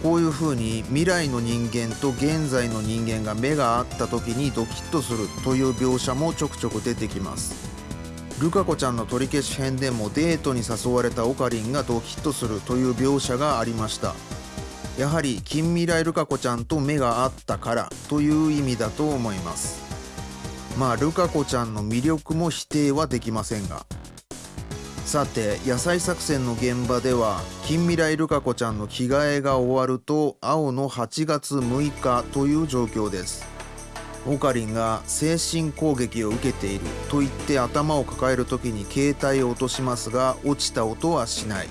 こういう風に未来の人間と現在の人間が目が合った時にドキッとするという描写もちょくちょく出てきます。ルカ子ちゃんの取り消し編でもデートに誘われたオカリンがドキッとするという描写がありました。やはり近未来ルカ子ちゃんと目が合ったからという意味だと思います。まあルカ子ちゃんの魅力も否定はできませんがさて野菜作戦の現場では近未来ルカ子ちゃんの着替えが終わると青の8月6日という状況です。オカリンが精神攻撃を受けていると言って頭を抱える時に携帯を落としますが落ちた音はしない。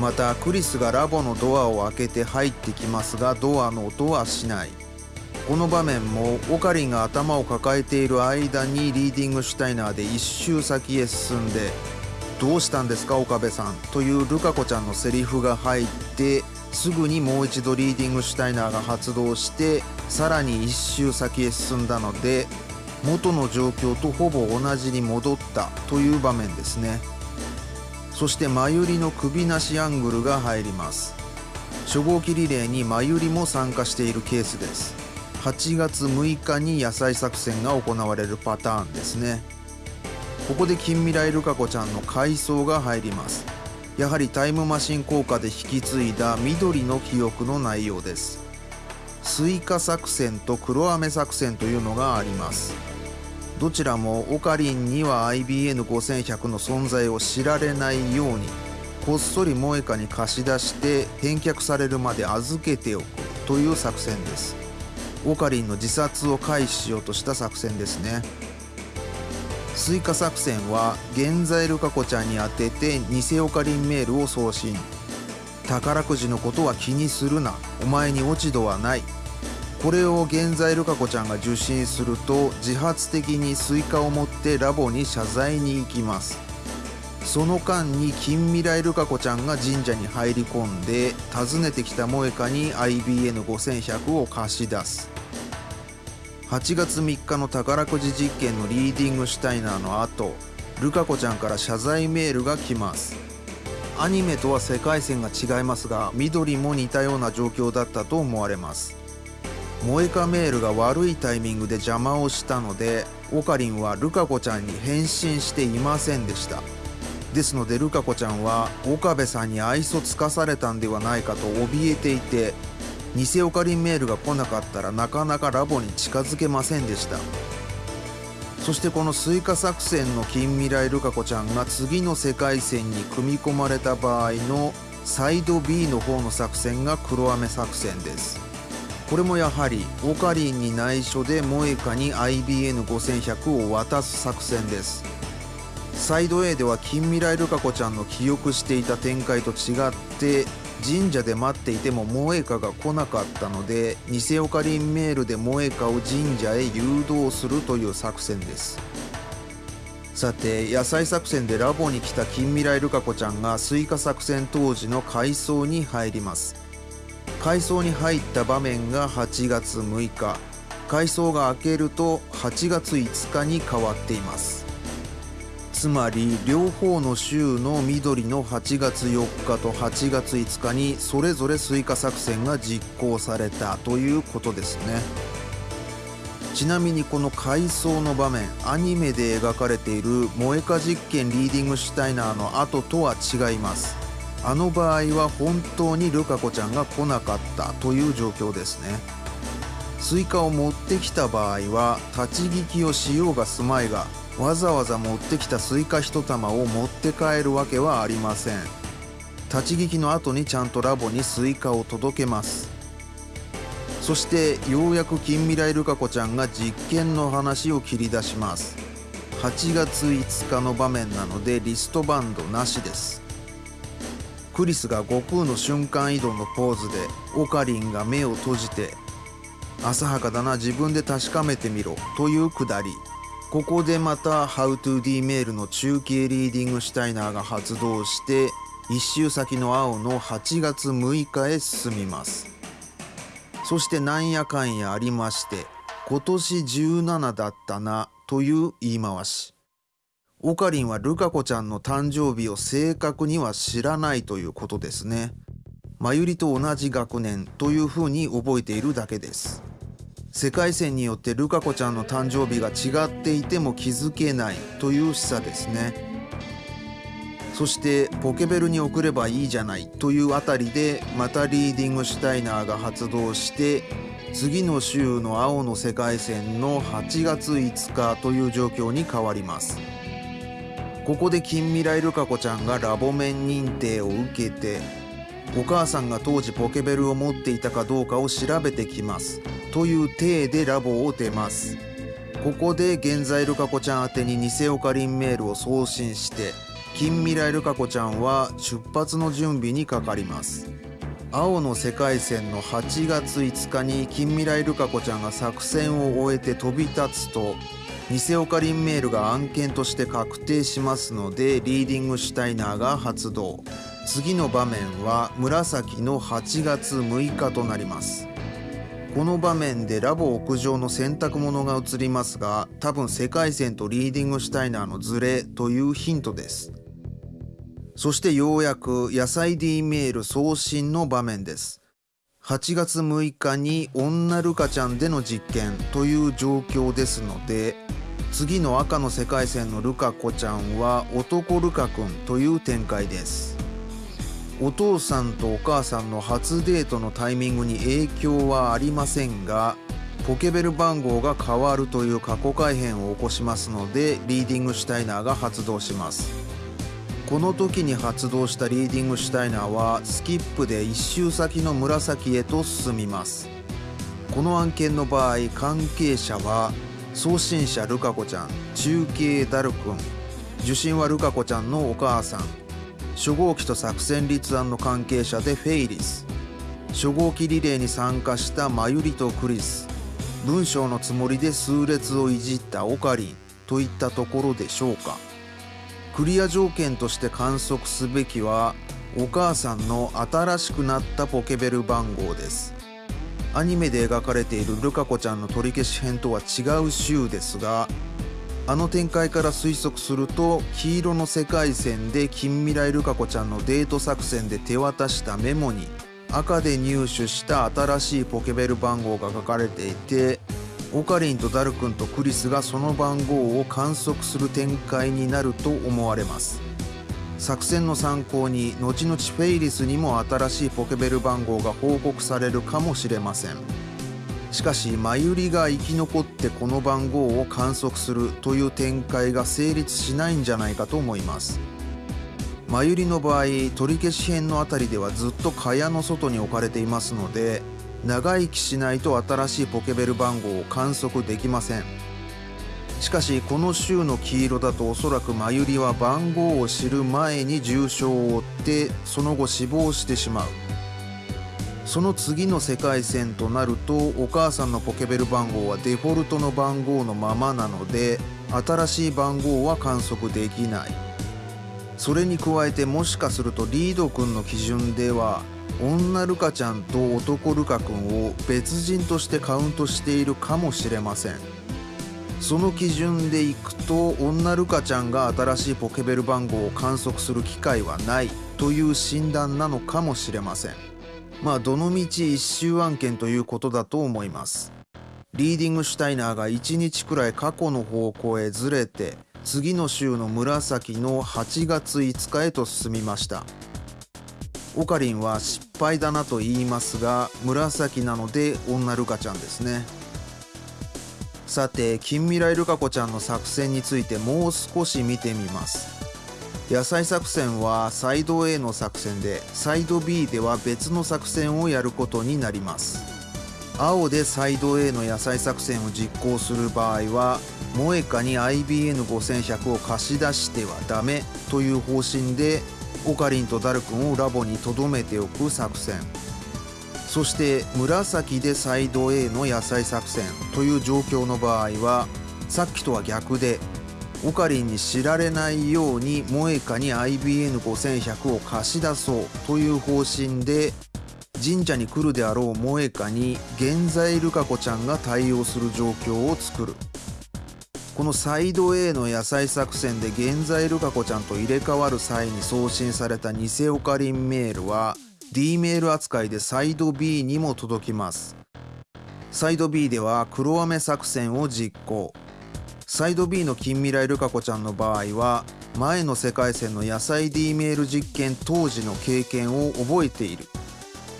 またクリスがラボのドアを開けて入ってきますがドアの音はしない。この場面もオカリンが頭を抱えている間にリーディングシュタイナーで一周先へ進んで「どうしたんですか岡部さん」というルカ子ちゃんのセリフが入ってすぐにもう一度リーディングシュタイナーが発動してさらに一周先へ進んだので元の状況とほぼ同じに戻ったという場面ですね。そしてまゆりの首なしアングルが入ります。初号機リレーにまゆりも参加しているケースです。8月6日に野菜作戦が行われるパターンですね。ここで近未来ルカ子ちゃんの回想が入ります。やはりタイムマシン効果で引き継いだ緑の記憶の内容です。スイカ作戦と黒飴作戦というのがあります。どちらもオカリンには IBN5100 の存在を知られないようにこっそり萌郁に貸し出して返却されるまで預けておくという作戦です。オカリンの自殺を回避しようとした作戦ですね。スイカ作戦は現在ルカ子ちゃんに宛てて偽オカリンメールを送信。宝くじのことは気にするな。お前に落ち度はない。これを現在ルカ子ちゃんが受信すると自発的にスイカを持ってラボに謝罪に行きます。その間に近未来ルカ子ちゃんが神社に入り込んで訪ねてきた萌郁に IBN5100 を貸し出す。8月3日の宝くじ実験のリーディングシュタイナーの後ルカ子ちゃんから謝罪メールが来ます。アニメとは世界線が違いますが緑も似たような状況だったと思われます。萌郁メールが悪いタイミングで邪魔をしたのでオカリンはルカ子ちゃんに返信していませんでした。ですのでルカ子ちゃんは岡部さんに愛想つかされたんではないかと怯えていて偽オカリンメールが来なかったらなかなかラボに近づけませんでした。そしてこのスイカ作戦の近未来ルカ子ちゃんが次の世界線に組み込まれた場合のサイド B の方の作戦が黒飴作戦です。これもやはりオカリンに内緒で萌歌に IBN5100 を渡す作戦です。サイド A では近未来ルカ子ちゃんの記憶していた展開と違って神社で待っていても萌えかが来なかったので偽オカリンメールで萌えかを神社へ誘導するという作戦です。さて野菜作戦でラボに来た近未来ルカ子ちゃんがスイカ作戦当時の回想に入ります。回想に入った場面が8月6日。回想が明けると8月5日に変わっています。つまり両方の周の緑の8月4日と8月5日にそれぞれスイカ作戦が実行されたということですね。ちなみにこの回想の場面アニメで描かれている萌郁実験リーディングシュタイナーの後とは違います。あの場合は本当にルカ子ちゃんが来なかったという状況ですね。スイカを持ってきた場合は立ち聞きをしようがすまいがわざわざ持ってきたスイカ1玉を持って帰るわけはありません。立ち聞きの後にちゃんとラボにスイカを届けます。そしてようやく近未来ルカ子ちゃんが実験の話を切り出します。8月5日の場面なのでリストバンドなしです。クリスが悟空の瞬間移動のポーズでオカリンが目を閉じて浅はかだな自分で確かめてみろというくだり。ここでまた HowToD メールの中継リーディングシュタイナーが発動して1周先の青の8月6日へ進みます。そしてなんやかんやありまして今年17だったなという言い回し。オカリンはルカ子ちゃんの誕生日を正確には知らないということですね。まゆりと同じ学年というふうに覚えているだけです。世界線によってルカ子ちゃんの誕生日が違っていても気づけないという示唆ですね。そしてポケベルに送ればいいじゃないというあたりでまたリーディングシュタイナーが発動して次の週の青の世界線の8月5日という状況に変わります。ここで近未来ルカ子ちゃんがラボ面認定を受けてお母さんが当時ポケベルを持っていたかどうかを調べてきます。という体でラボを出ます。ここで現在ルカ子ちゃん宛てに偽オカリンメールを送信して近未来ルカ子ちゃんは出発の準備にかかります。青の世界線の8月5日に近未来ルカ子ちゃんが作戦を終えて飛び立つと偽オカリンメールが案件として確定しますのでリーディングシュタイナーが発動。次の場面は紫の8月6日となります。この場面でラボ屋上の洗濯物が映りますが多分世界線とリーディングシュタイナーのズレというヒントです。そしてようやく野菜 D メール送信の場面です。8月6日に女ルカちゃんでの実験という状況ですので次の赤の世界線のルカ子ちゃんは男ルカ君という展開です。お父さんとお母さんの初デートのタイミングに影響はありませんがポケベル番号が変わるという過去改変を起こしますのでリーディングシュタイナーが発動します。この時に発動したリーディングシュタイナーはスキップで1周先の紫へと進みます。この案件の場合関係者は送信者ルカ子ちゃん中継ダル君受信はルカ子ちゃんのお母さん。初号機と作戦立案の関係者でフェイリス。初号機リレーに参加したマユリとクリス。文章のつもりで数列をいじったオカリンといったところでしょうか。クリア条件として観測すべきはお母さんの新しくなったポケベル番号です。アニメで描かれているルカ子ちゃんの取り消し編とは違う週ですがあの展開から推測すると黄色の世界線で近未来ルカ子ちゃんのデート作戦で手渡したメモに赤で入手した新しいポケベル番号が書かれていてオカリンとダル君とクリスがその番号を観測する展開になると思われます。作戦の参考に後々フェイリスにも新しいポケベル番号が報告されるかもしれません。しかしマユリが生き残ってこの番号を観測するという展開が成立しないんじゃないかと思います。マユリの場合取り消し編の辺りではずっと蚊帳の外に置かれていますので長生きしないと新しいポケベル番号を観測できません。しかしこの週の黄色だとおそらくマユリは番号を知る前に重傷を負ってその後死亡してしまう。その次の世界線となるとお母さんのポケベル番号はデフォルトの番号のままなので新しい番号は観測できない。それに加えてもしかするとリードくんの基準では女ルカちゃんと男ルカくんを別人としてカウントしているかもしれません。その基準でいくと女ルカちゃんが新しいポケベル番号を観測する機会はないという診断なのかもしれません。まあどのみち一周案件ということだと思います。リーディングシュタイナーが1日くらい過去の方向へずれて次の週の紫の8月5日へと進みました。オカリンは失敗だなと言いますが紫なので女ルカちゃんですね。さて近未来ルカ子ちゃんの作戦についてもう少し見てみます。野菜作戦はサイド A の作戦でサイド B では別の作戦をやることになります。青でサイド A の野菜作戦を実行する場合は萌カに IBN5100 を貸し出してはダメという方針でオカリンとダル君をラボに留めておく作戦。そして紫でサイド A の野菜作戦という状況の場合はさっきとは逆でオカリンに知られないように萌カに IBN5100 を貸し出そうという方針で神社に来るであろう萌カに現在ルカ子ちゃんが対応する状況を作る。このサイド A の野菜作戦で現在ルカ子ちゃんと入れ替わる際に送信された偽オカリンメールは D メール扱いでサイド B にも届きます。サイド B では黒飴作戦を実行。サイド B の近未来ルカ子ちゃんの場合は前の世界線の野菜 D メール実験当時の経験を覚えている。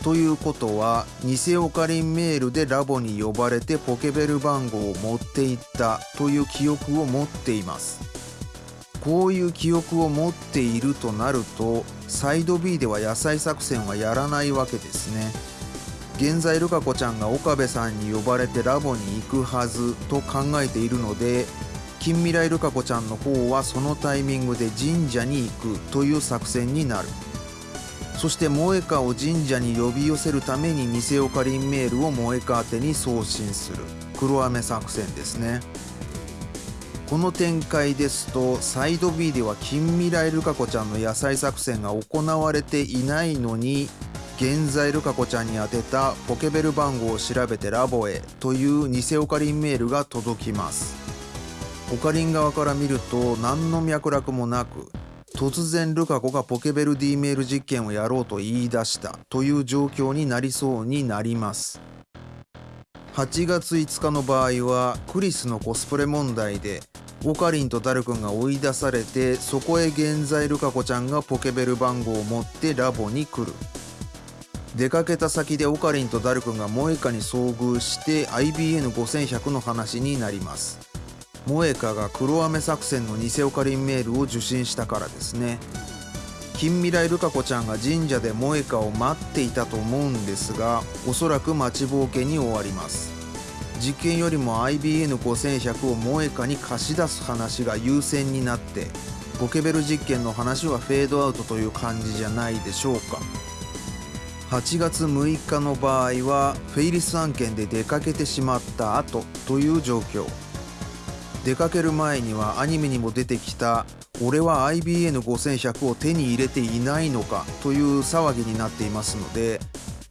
ということは偽オカリンメールでラボに呼ばれてポケベル番号を持っていったという記憶を持っています。こういう記憶を持っているとなるとサイド B では野菜作戦はやらないわけですね。現在ルカ子ちゃんが岡部さんに呼ばれてラボに行くはずと考えているので近未来ルカ子ちゃんの方はそのタイミングで神社に行くという作戦になる。そして萌歌を神社に呼び寄せるために偽オカリンメールを萌歌宛てに送信する。黒雨作戦ですね。この展開ですとサイド B では近未来ルカ子ちゃんの野菜作戦が行われていないのに現在ルカ子ちゃんに宛てたポケベル番号を調べてラボへという偽オカリンメールが届きます。オカリン側から見ると何の脈絡もなく突然ルカ子がポケベル D メール実験をやろうと言い出したという状況になりそうになります。8月5日の場合はクリスのコスプレ問題でオカリンとダル君が追い出されてそこへ現在ルカ子ちゃんがポケベル番号を持ってラボに来る。出かけた先でオカリンとダル君が萌歌に遭遇して IBN5100 の話になります。萌歌が黒雨作戦の偽オカリンメールを受信したからですね。近未来ルカ子ちゃんが神社で萌歌を待っていたと思うんですがおそらく待ちぼうけに終わります。実験よりも IBN5100 を萌歌に貸し出す話が優先になってポケベル実験の話はフェードアウトという感じじゃないでしょうか。8月6日の場合はフェイリス案件で出かけてしまった後という状況。出かける前にはアニメにも出てきた「俺は IBN5100 を手に入れていないのか」という騒ぎになっていますので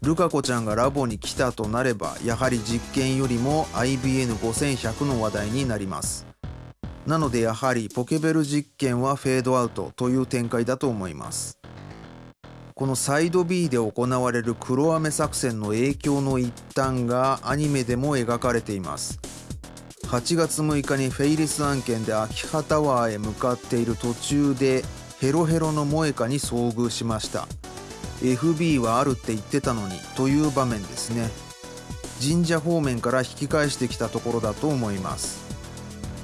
ルカ子ちゃんがラボに来たとなればやはり実験よりも IBN5100 の話題になります。なのでやはりポケベル実験はフェードアウトという展開だと思います。このサイド B で行われる黒雨作戦の影響の一端がアニメでも描かれています。8月6日にフェイリス案件で秋葉タワーへ向かっている途中でヘロヘロの萌歌に遭遇しました。FB はあるって言ってたのにという場面ですね。神社方面から引き返してきたところだと思います。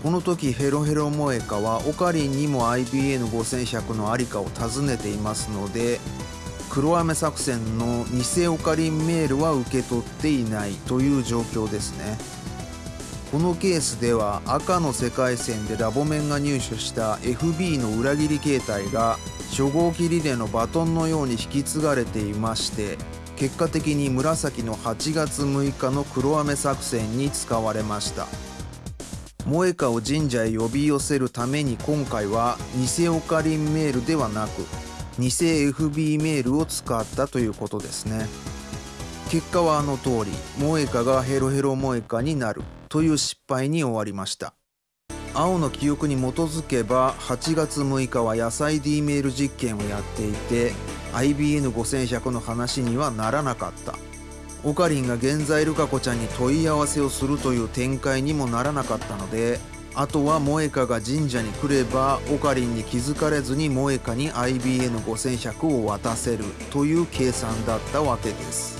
この時ヘロヘロ萌歌はオカリンにも IBN5100 のありかを尋ねていますので黒雨作戦の偽オカリンメールは受け取っていないという状況ですね。このケースでは赤の世界線でラボメンが入手した FB の裏切り形態が初号機リレーのバトンのように引き継がれていまして結果的に紫の8月6日の黒雨作戦に使われました。萌歌を神社へ呼び寄せるために今回は偽オカリンメールではなく偽 FB メールを使ったということですね。結果はあの通り萌歌がヘロヘロ萌歌になるという失敗に終わりました。青の記憶に基づけば8月6日は野菜 D メール実験をやっていて IBN5100 の話にはならなかった。オカリンが現在ルカ子ちゃんに問い合わせをするという展開にもならなかったのであとは萌歌が神社に来ればオカリンに気づかれずに萌歌に IBN5100 を渡せるという計算だったわけです。